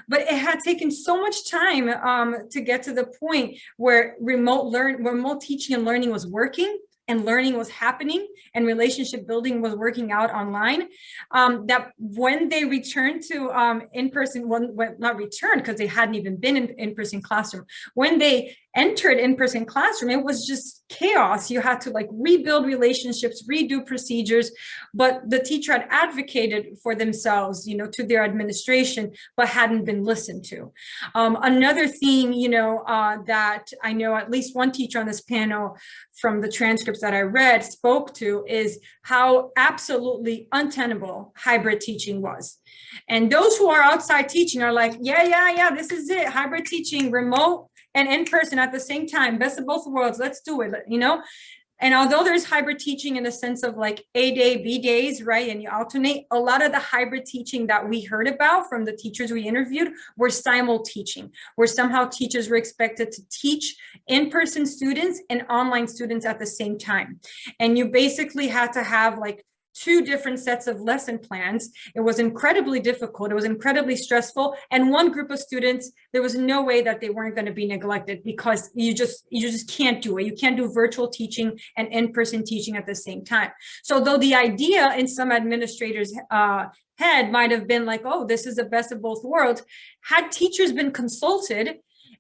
but it had taken so much time um, to get to the point where remote learn, remote teaching and learning was working and learning was happening and relationship building was working out online um, that when they returned to um, in-person when not returned because they hadn't even been in in-person classroom when they entered in-person classroom it was just chaos. You had to like rebuild relationships redo procedures but the teacher had advocated for themselves you know to their administration but hadn't been listened to. Um, another theme you know uh, that i know at least one teacher on this panel from the transcripts that i read spoke to is how absolutely untenable hybrid teaching was. And those who are outside teaching are like yeah yeah yeah this is it. Hybrid teaching remote and in person at the same time, best of both worlds, let's do it, you know? And although there's hybrid teaching in the sense of like A day, B days, right? And you alternate, a lot of the hybrid teaching that we heard about from the teachers we interviewed were simul teaching, where somehow teachers were expected to teach in-person students and online students at the same time. And you basically had to have like two different sets of lesson plans. It was incredibly difficult. It was incredibly stressful. And one group of students, there was no way that they weren't going to be neglected because you just you just can't do it. You can't do virtual teaching and in-person teaching at the same time. So though the idea in some administrators uh, head might have been like, oh, this is the best of both worlds, had teachers been consulted,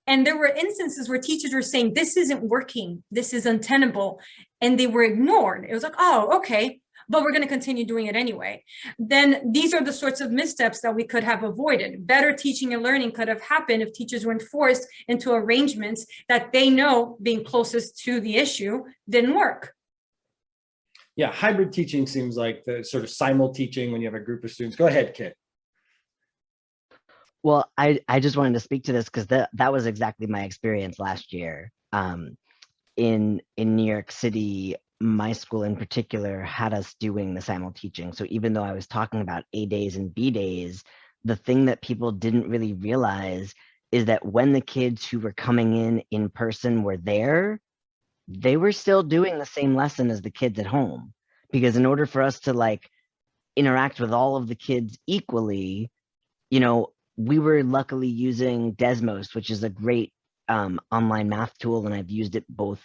and there were instances where teachers were saying, this isn't working, this is untenable, and they were ignored. It was like, oh, okay, but we're going to continue doing it anyway. Then these are the sorts of missteps that we could have avoided. Better teaching and learning could have happened if teachers weren't forced into arrangements that they know being closest to the issue didn't work. Yeah, hybrid teaching seems like the sort of simul teaching when you have a group of students. Go ahead, Kit. Well, I, I just wanted to speak to this because that, that was exactly my experience last year. Um, in in New York City, my school in particular had us doing the simul teaching. So even though I was talking about A days and B days, the thing that people didn't really realize is that when the kids who were coming in in person were there, they were still doing the same lesson as the kids at home. Because in order for us to like interact with all of the kids equally, you know, we were luckily using Desmos, which is a great um, online math tool, and I've used it both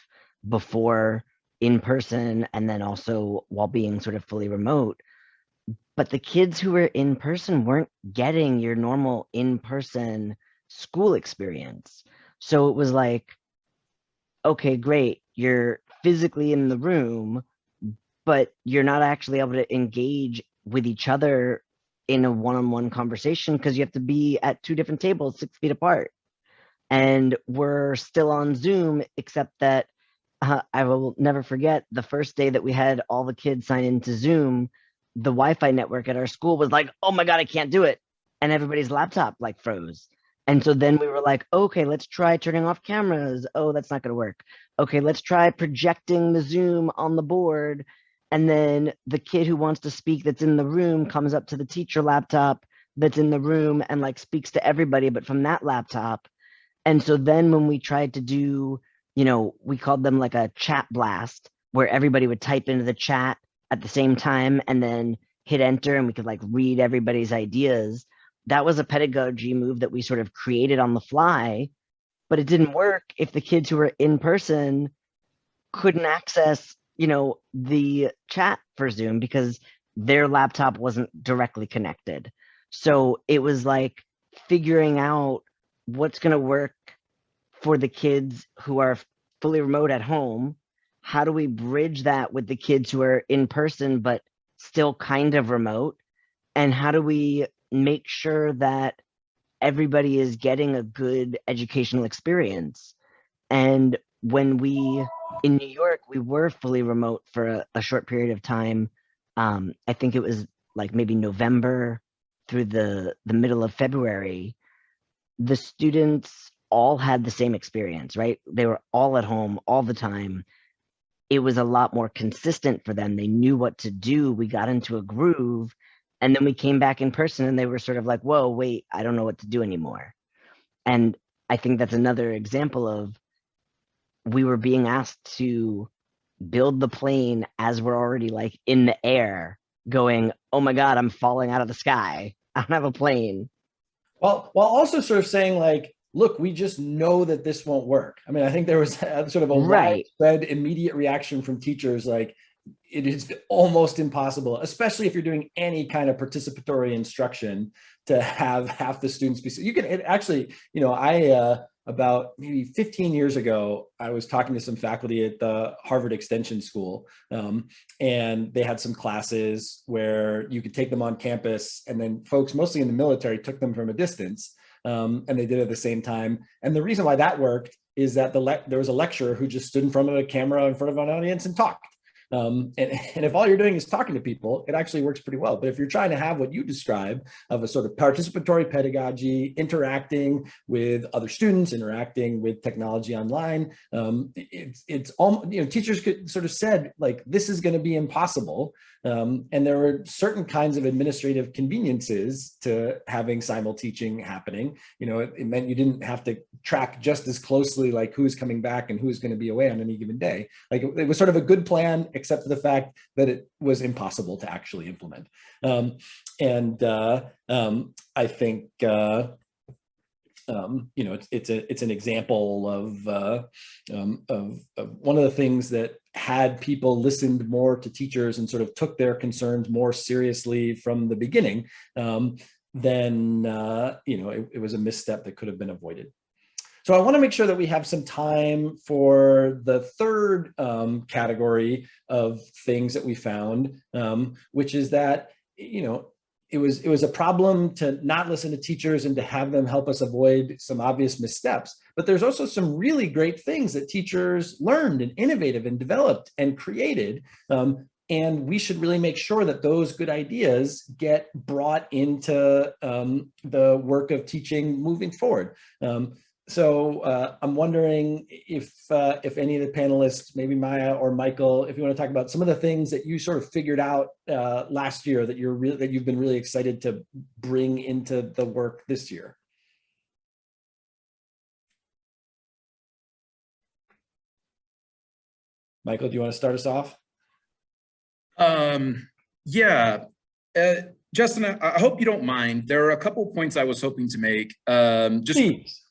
before in person and then also while being sort of fully remote. But the kids who were in person weren't getting your normal in person school experience. So it was like, okay, great, you're physically in the room, but you're not actually able to engage with each other in a one-on-one conversation because you have to be at two different tables six feet apart and we're still on zoom except that uh, I will never forget the first day that we had all the kids sign into Zoom, the Wi-Fi network at our school was like, oh my God, I can't do it. And everybody's laptop like froze. And so then we were like, okay, let's try turning off cameras. Oh, that's not gonna work. Okay, let's try projecting the Zoom on the board. And then the kid who wants to speak that's in the room comes up to the teacher laptop that's in the room and like speaks to everybody, but from that laptop. And so then when we tried to do you know, we called them like a chat blast where everybody would type into the chat at the same time and then hit enter and we could like read everybody's ideas. That was a pedagogy move that we sort of created on the fly, but it didn't work if the kids who were in person couldn't access, you know, the chat for Zoom because their laptop wasn't directly connected. So it was like figuring out what's going to work for the kids who are fully remote at home how do we bridge that with the kids who are in person but still kind of remote? And how do we make sure that everybody is getting a good educational experience? And when we in new york we were fully remote for a, a short period of time um, i think it was like maybe november through the the middle of february the students all had the same experience, right? They were all at home all the time. It was a lot more consistent for them. They knew what to do. We got into a groove. And then we came back in person and they were sort of like, whoa, wait, I don't know what to do anymore. And I think that's another example of we were being asked to build the plane as we're already like in the air going, oh my God, I'm falling out of the sky. [laughs] I don't have a plane. Well, while also sort of saying like, look, we just know that this won't work. I mean, I think there was [laughs] a, sort of a Right. widespread immediate reaction from teachers like, it is almost impossible, especially if you're doing any kind of participatory instruction to have half the students be, you can it actually, you know, I, uh, about maybe 15 years ago, I was talking to some faculty at the Harvard Extension School, um, and they had some classes where you could take them on campus, and then folks, mostly in the military, took them from a distance, um, and they did it at the same time. And the reason why that worked is that the there was a lecturer who just stood in front of a camera in front of an audience and talked. Um, and, [laughs] and if all you're doing is talking to people, it actually works pretty well. But if you're trying to have what you describe of a sort of participatory pedagogy, interacting with other students, interacting with technology online, um, it's, it's all, you know, teachers could sort of said like, this is going to be impossible. Um, and there were certain kinds of administrative conveniences to having simul teaching happening. You know, it, it meant you didn't have to track just as closely like who's coming back and who's going to be away on any given day. Like it, it was sort of a good plan, except for the fact that it was impossible to actually implement. Um, and uh, um, I think, uh, um, you know, it's, it's a it's an example of, uh, um, of of one of the things that had people listened more to teachers and sort of took their concerns more seriously from the beginning, um, then uh, you know it, it was a misstep that could have been avoided. So I want to make sure that we have some time for the third um, category of things that we found, um, which is that you know it was it was a problem to not listen to teachers and to have them help us avoid some obvious missteps. But there's also some really great things that teachers learned and innovative and developed and created. Um, and we should really make sure that those good ideas get brought into um, the work of teaching moving forward. Um, so uh, I'm wondering if uh, if any of the panelists, maybe Maya or Michael, if you want to talk about some of the things that you sort of figured out uh, last year that you're really that you've been really excited to bring into the work this year. Michael, do you want to start us off? Um, yeah, uh, Justin, I, I hope you don't mind. There are a couple points I was hoping to make. Um, just Please.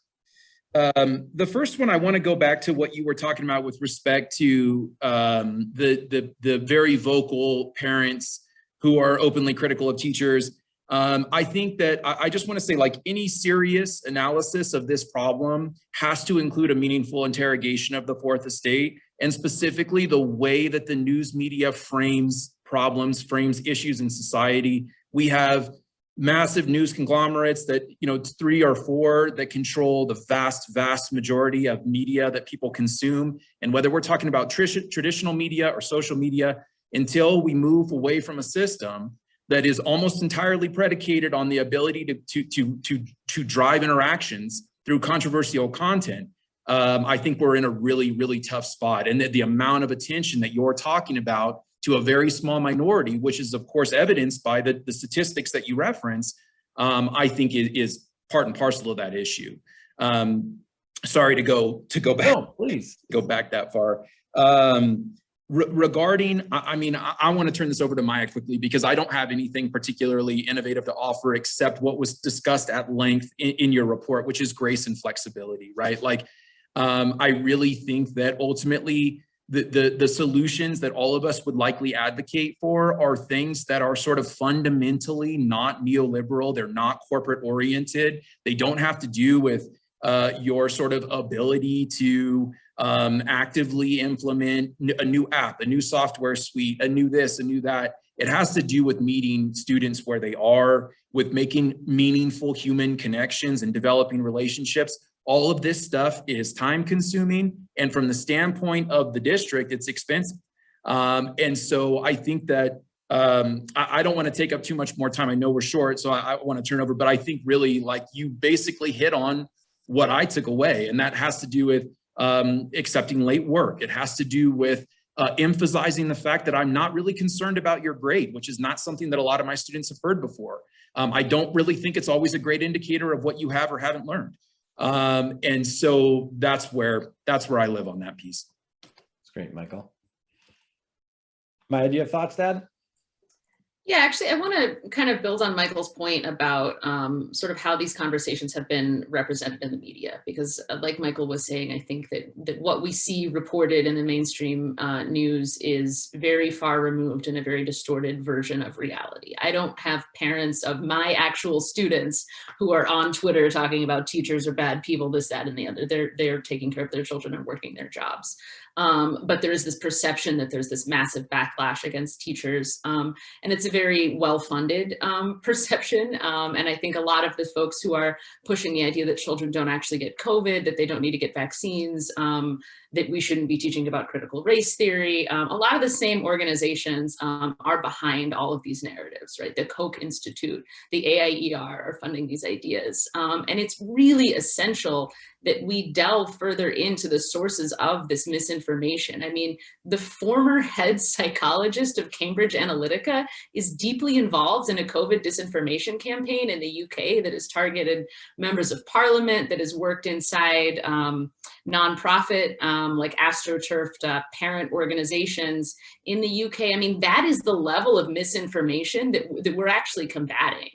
Um, the first one, I want to go back to what you were talking about with respect to um, the, the, the very vocal parents who are openly critical of teachers. Um, I think that I, I just want to say like any serious analysis of this problem has to include a meaningful interrogation of the fourth estate and specifically the way that the news media frames problems, frames issues in society. We have massive news conglomerates that, you know, three or four that control the vast, vast majority of media that people consume. And whether we're talking about traditional media or social media, until we move away from a system that is almost entirely predicated on the ability to, to, to, to, to drive interactions through controversial content, um, I think we're in a really, really tough spot. And the, the amount of attention that you're talking about to a very small minority, which is of course evidenced by the, the statistics that you reference, um, I think is, is, part and parcel of that issue. Um, sorry to go to go back. No, please go back that far. Um, re regarding, I, I mean, I, I want to turn this over to Maya quickly because I don't have anything particularly innovative to offer except what was discussed at length in, in your report, which is grace and flexibility, right? Like, um, I really think that ultimately the, the, the solutions that all of us would likely advocate for are things that are sort of fundamentally not neoliberal. They're not corporate oriented. They don't have to do with uh, your sort of ability to um, actively implement a new app, a new software suite, a new this, a new that. It has to do with meeting students where they are, with making meaningful human connections and developing relationships all of this stuff is time consuming. And from the standpoint of the district, it's expensive. Um, and so I think that um, I, I, don't want to take up too much more time. I know we're short, so I, I want to turn over, but I think really like you basically hit on what I took away. And that has to do with um, accepting late work. It has to do with uh, emphasizing the fact that I'm not really concerned about your grade, which is not something that a lot of my students have heard before. Um, I don't really think it's always a great indicator of what you have or haven't learned. Um, and so that's where that's where I live on that piece. That's great, Michael. My idea of thoughts, Dad? Yeah, actually, I want to kind of build on Michael's point about um, sort of how these conversations have been represented in the media, because uh, like Michael was saying, I think that, that what we see reported in the mainstream uh, news is very far removed in a very distorted version of reality. I don't have parents of my actual students who are on Twitter talking about teachers are bad people, this, that, and the other. They're, they're taking care of their children and working their jobs. Um, but there is this perception that there's this massive backlash against teachers. Um, and it's a very well-funded um, [laughs] perception. Um, and I think a lot of the folks who are pushing the idea that children don't actually get COVID, that they don't need to get vaccines, um, that we shouldn't be teaching about critical race theory. Um, a lot of the same organizations um, are behind all of these narratives, right? The Koch Institute, the AIER are funding these ideas. Um, and it's really essential that we delve further into the sources of this misinformation. I mean, the former head psychologist of Cambridge Analytica is deeply involved in a COVID disinformation campaign in the UK that has targeted members of parliament, that has worked inside um, nonprofit um, like AstroTurfed uh, parent organizations in the UK. I mean, that is the level of misinformation that, that we're actually combating.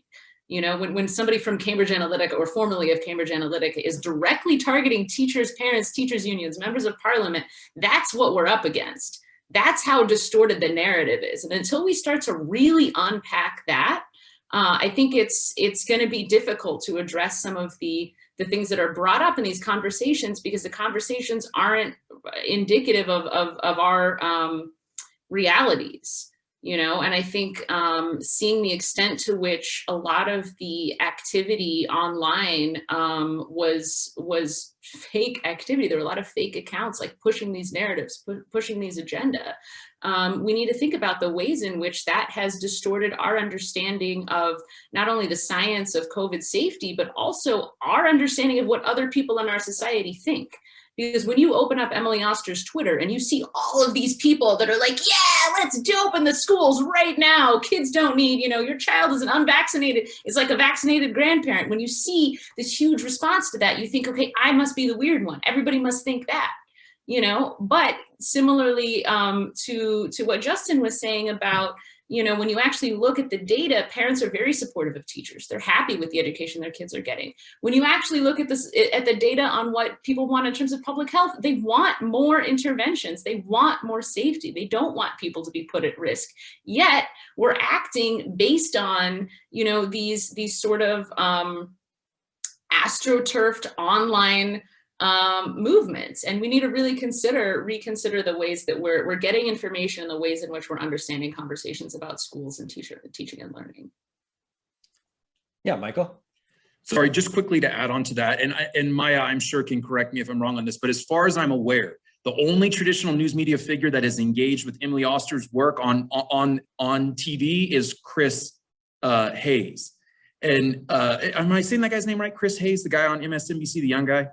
You know, when, when somebody from Cambridge Analytica or formerly of Cambridge Analytica is directly targeting teachers, parents, teachers unions, members of parliament, that's what we're up against. That's how distorted the narrative is. And until we start to really unpack that, uh, I think it's it's going to be difficult to address some of the the things that are brought up in these conversations because the conversations aren't indicative of, of, of our um, realities you know, and I think um, seeing the extent to which a lot of the activity online um, was was fake activity. There were a lot of fake accounts like pushing these narratives, pu pushing these agenda. Um, we need to think about the ways in which that has distorted our understanding of not only the science of COVID safety, but also our understanding of what other people in our society think. Because when you open up Emily Oster's Twitter and you see all of these people that are like, yeah, let's open the schools right now. Kids don't need, you know, your child is an unvaccinated, it's like a vaccinated grandparent. When you see this huge response to that, you think, okay, I must be the weird one. Everybody must think that, you know, but similarly um, to, to what Justin was saying about, you know, when you actually look at the data, parents are very supportive of teachers. They're happy with the education their kids are getting. When you actually look at this, at the data on what people want in terms of public health, they want more interventions. They want more safety. They don't want people to be put at risk. Yet we're acting based on, you know, these, these sort of um, astroturfed online um, movements. And we need to really consider, reconsider the ways that we're, we're getting information and the ways in which we're understanding conversations about schools and teacher, teaching and learning. Yeah, Michael. Sorry, just quickly to add on to that, and, I, and Maya, I'm sure can correct me if I'm wrong on this, but as far as I'm aware, the only traditional news media figure that is engaged with Emily Oster's work on, on, on TV is Chris uh, Hayes. And uh, am I saying that guy's name right? Chris Hayes, the guy on MSNBC, the young guy?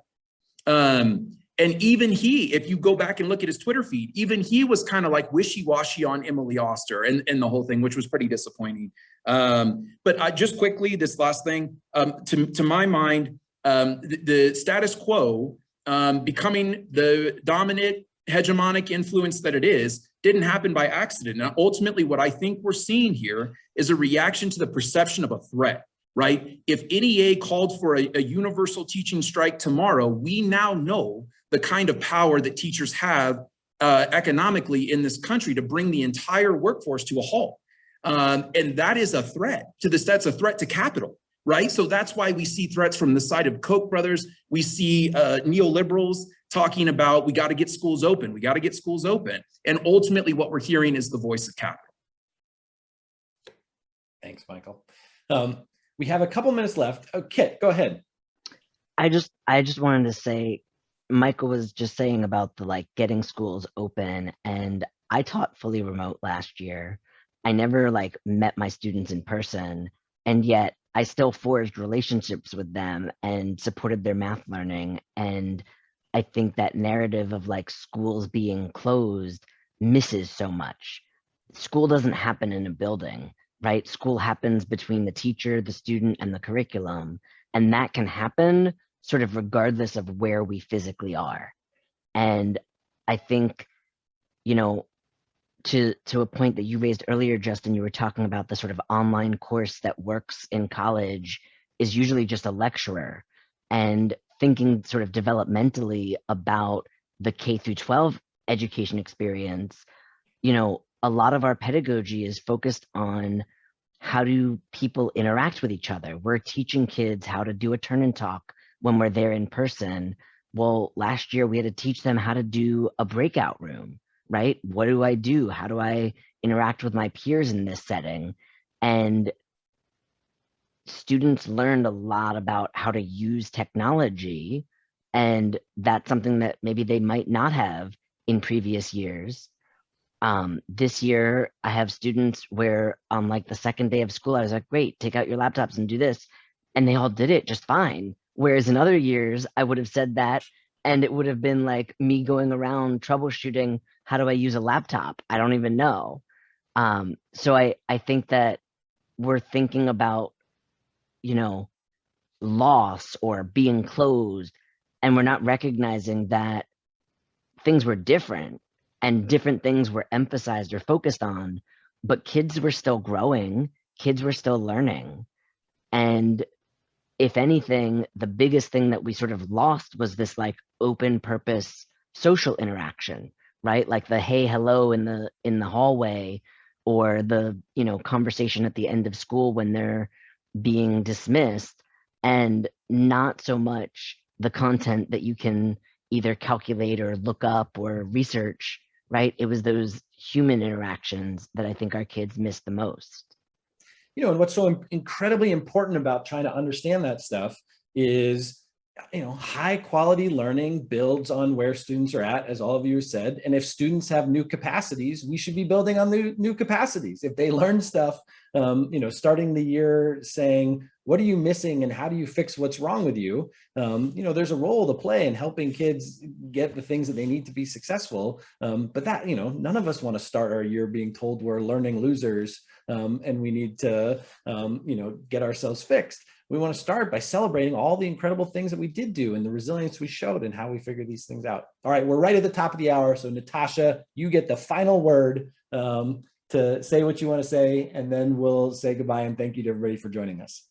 Um, and even he, if you go back and look at his Twitter feed, even he was kind of like wishy-washy on Emily Oster and, and the whole thing, which was pretty disappointing. Um, but I, just quickly, this last thing, um, to, to my mind, um, the, the, status quo um, becoming the dominant hegemonic influence that it is didn't happen by accident. And ultimately, what I think we're seeing here is a reaction to the perception of a threat right? If NEA called for a, a, universal teaching strike tomorrow, we now know the kind of power that teachers have uh, economically in this country to bring the entire workforce to a halt. Um, and that is a threat to this, that's a threat to capital, right? So that's why we see threats from the side of Koch brothers. We see uh, neoliberals talking about, we gotta get schools open, we gotta get schools open. And ultimately what we're hearing is the voice of capital. Thanks, Michael. Um, we have a couple minutes left. Oh, Kit, go ahead. I just I just wanted to say Michael was just saying about the like getting schools open and I taught fully remote last year. I never like met my students in person and yet I still forged relationships with them and supported their math learning. And I think that narrative of like schools being closed misses so much. School doesn't happen in a building, right? School happens between the teacher, the student, and the curriculum. And that can happen sort of regardless of where we physically are. And I think, you know, to to a point that you raised earlier, Justin, you were talking about the sort of online course that works in college is usually just a lecturer and thinking sort of developmentally about the K through 12 education experience, you know, a lot of our pedagogy is focused on how do people interact with each other. We're teaching kids how to do a turn and talk when we're there in person. Well, last year we had to teach them how to do a breakout room right? What do I do? How do I interact with my peers in this setting? And students learned a lot about how to use technology. And that's something that maybe they might not have in previous years. Um, this year, I have students where on like the second day of school, I was like, great, take out your laptops and do this. And they all did it just fine. Whereas in other years, I would have said that and it would have been like me going around troubleshooting how do I use a laptop? I don't even know. Um, so I, I think that we're thinking about, you know, loss or being closed, and we're not recognizing that things were different and mm-hmm. different things were emphasized or focused on, but kids were still growing, kids were still learning. And if anything, the biggest thing that we sort of lost was this like open purpose social interaction right? Like the hey hello in the in the hallway or the you know conversation at the end of school when they're being dismissed. And not so much the content that you can either calculate or look up or research right it was those human interactions that i think our kids miss the most you know and what's so incredibly important about trying to understand that stuff is you know, high quality learning builds on where students are at, as all of you said. And if students have new capacities, we should be building on the new capacities. If they learn stuff, um, you know, starting the year saying, what are you missing and how do you fix what's wrong with you? Um, you know, there's a role to play in helping kids get the things that they need to be successful. Um, but that, you know, none of us want to start our year being told we're learning losers um, and we need to, um, you know, get ourselves fixed we want to start by celebrating all the incredible things that we did do and the resilience we showed and how we figured these things out. All right, we're right at the top of the hour. So Natasha, you get the final word um, to say what you want to say, and then we'll say goodbye and thank you to everybody for joining us.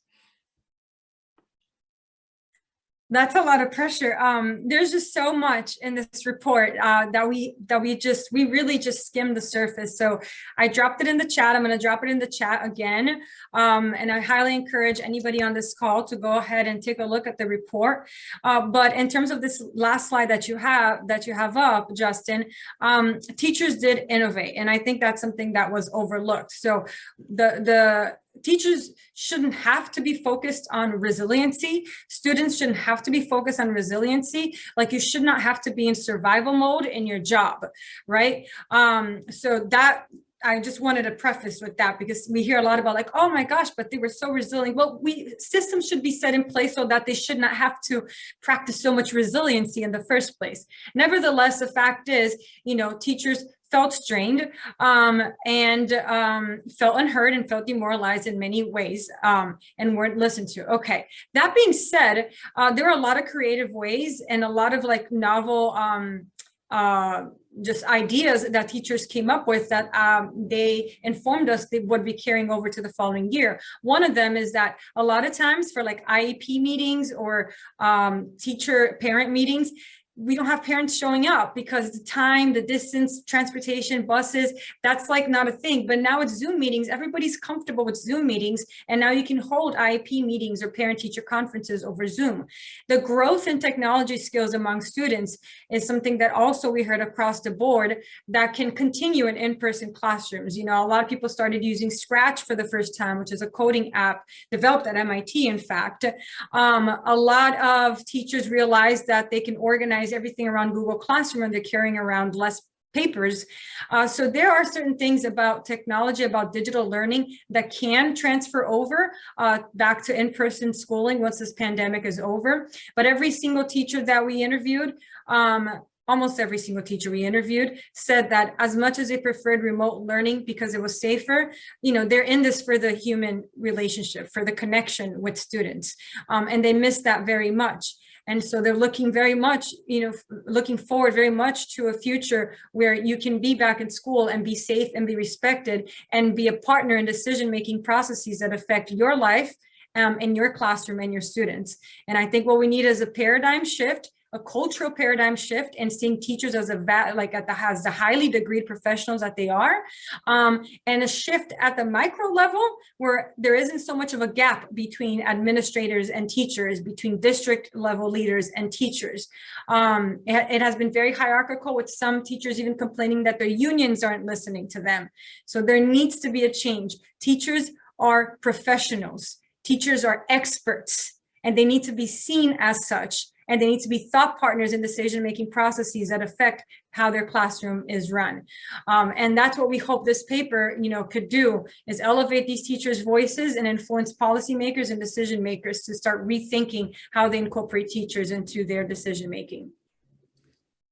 That's a lot of pressure. Um, there's just so much in this report uh, that we that we just we really just skimmed the surface. So I dropped it in the chat. I'm going to drop it in the chat again, um, and I highly encourage anybody on this call to go ahead and take a look at the report. Uh, but in terms of this last slide that you have that you have up, Justin, um, teachers did innovate, and I think that's something that was overlooked. So the the teachers shouldn't have to be focused on resiliency. Students shouldn't have to be focused on resiliency. Like you should not have to be in survival mode in your job, right? Um, so that I just wanted to preface with that because we hear a lot about like, oh my gosh, but they were so resilient. Well, we systems should be set in place so that they should not have to practice so much resiliency in the first place. Nevertheless, the fact is, you know, teachers felt strained um, and um, felt unheard and felt demoralized in many ways um, and weren't listened to. Okay, that being said, uh, there are a lot of creative ways and a lot of like novel um, uh, just ideas that teachers came up with that um, they informed us they would be carrying over to the following year. One of them is that a lot of times for like IEP meetings or um, teacher parent meetings, we don't have parents showing up because the time, the distance, transportation, buses, that's like not a thing. But now it's Zoom meetings. Everybody's comfortable with Zoom meetings. And now you can hold IEP meetings or parent teacher conferences over Zoom. The growth in technology skills among students is something that also we heard across the board that can continue in in-person classrooms. You know, a lot of people started using Scratch for the first time, which is a coding app developed at MIT, in fact. Um, a lot of teachers realized that they can organize organize everything around Google Classroom and they're carrying around less papers. Uh, so there are certain things about technology, about digital learning that can transfer over uh, back to in-person schooling once this pandemic is over. But every single teacher that we interviewed, um, almost every single teacher we interviewed said that as much as they preferred remote learning because it was safer, you know, they're in this for the human relationship, for the connection with students. Um, and they miss that very much. And so they're looking very much, you know, looking forward very much to a future where you can be back in school and be safe and be respected and be a partner in decision-making processes that affect your life um, in your classroom and your students. And I think what we need is a paradigm shift a cultural paradigm shift and seeing teachers as a like at the has the highly degreed professionals that they are um, and a shift at the micro level where there isn't so much of a gap between administrators and teachers between district level leaders and teachers. Um, it, it has been very hierarchical with some teachers even complaining that their unions aren't listening to them. So there needs to be a change. Teachers are professionals. Teachers are experts and they need to be seen as such and they need to be thought partners in decision-making processes that affect how their classroom is run. Um, and that's what we hope this paper, you know, could do is elevate these teachers' voices and influence policymakers and decision makers to start rethinking how they incorporate teachers into their decision-making.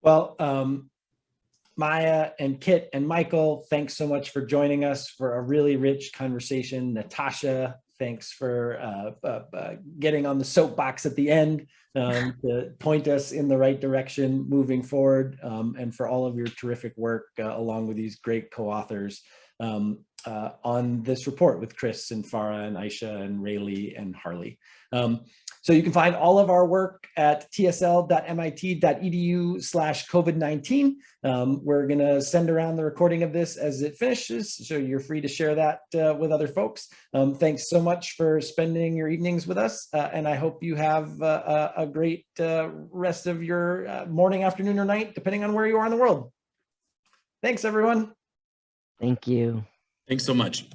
Well, um, Maya and Kit and Michael, thanks so much for joining us for a really rich conversation. Natasha, thanks for uh, uh, uh, getting on the soapbox at the end um, to point us in the right direction moving forward um, and for all of your terrific work uh, along with these great co-authors um, uh, on this report with Chris and Farah and Aisha and Rayleigh and Harley. Um, so you can find all of our work at tsl.mit.edu slash COVID-19. Um, we're gonna send around the recording of this as it finishes, so you're free to share that uh, with other folks. Um, thanks so much for spending your evenings with us, uh, and I hope you have uh, a, great uh, rest of your uh, morning, afternoon, or night, depending on where you are in the world. Thanks, everyone. Thank you. Thanks so much.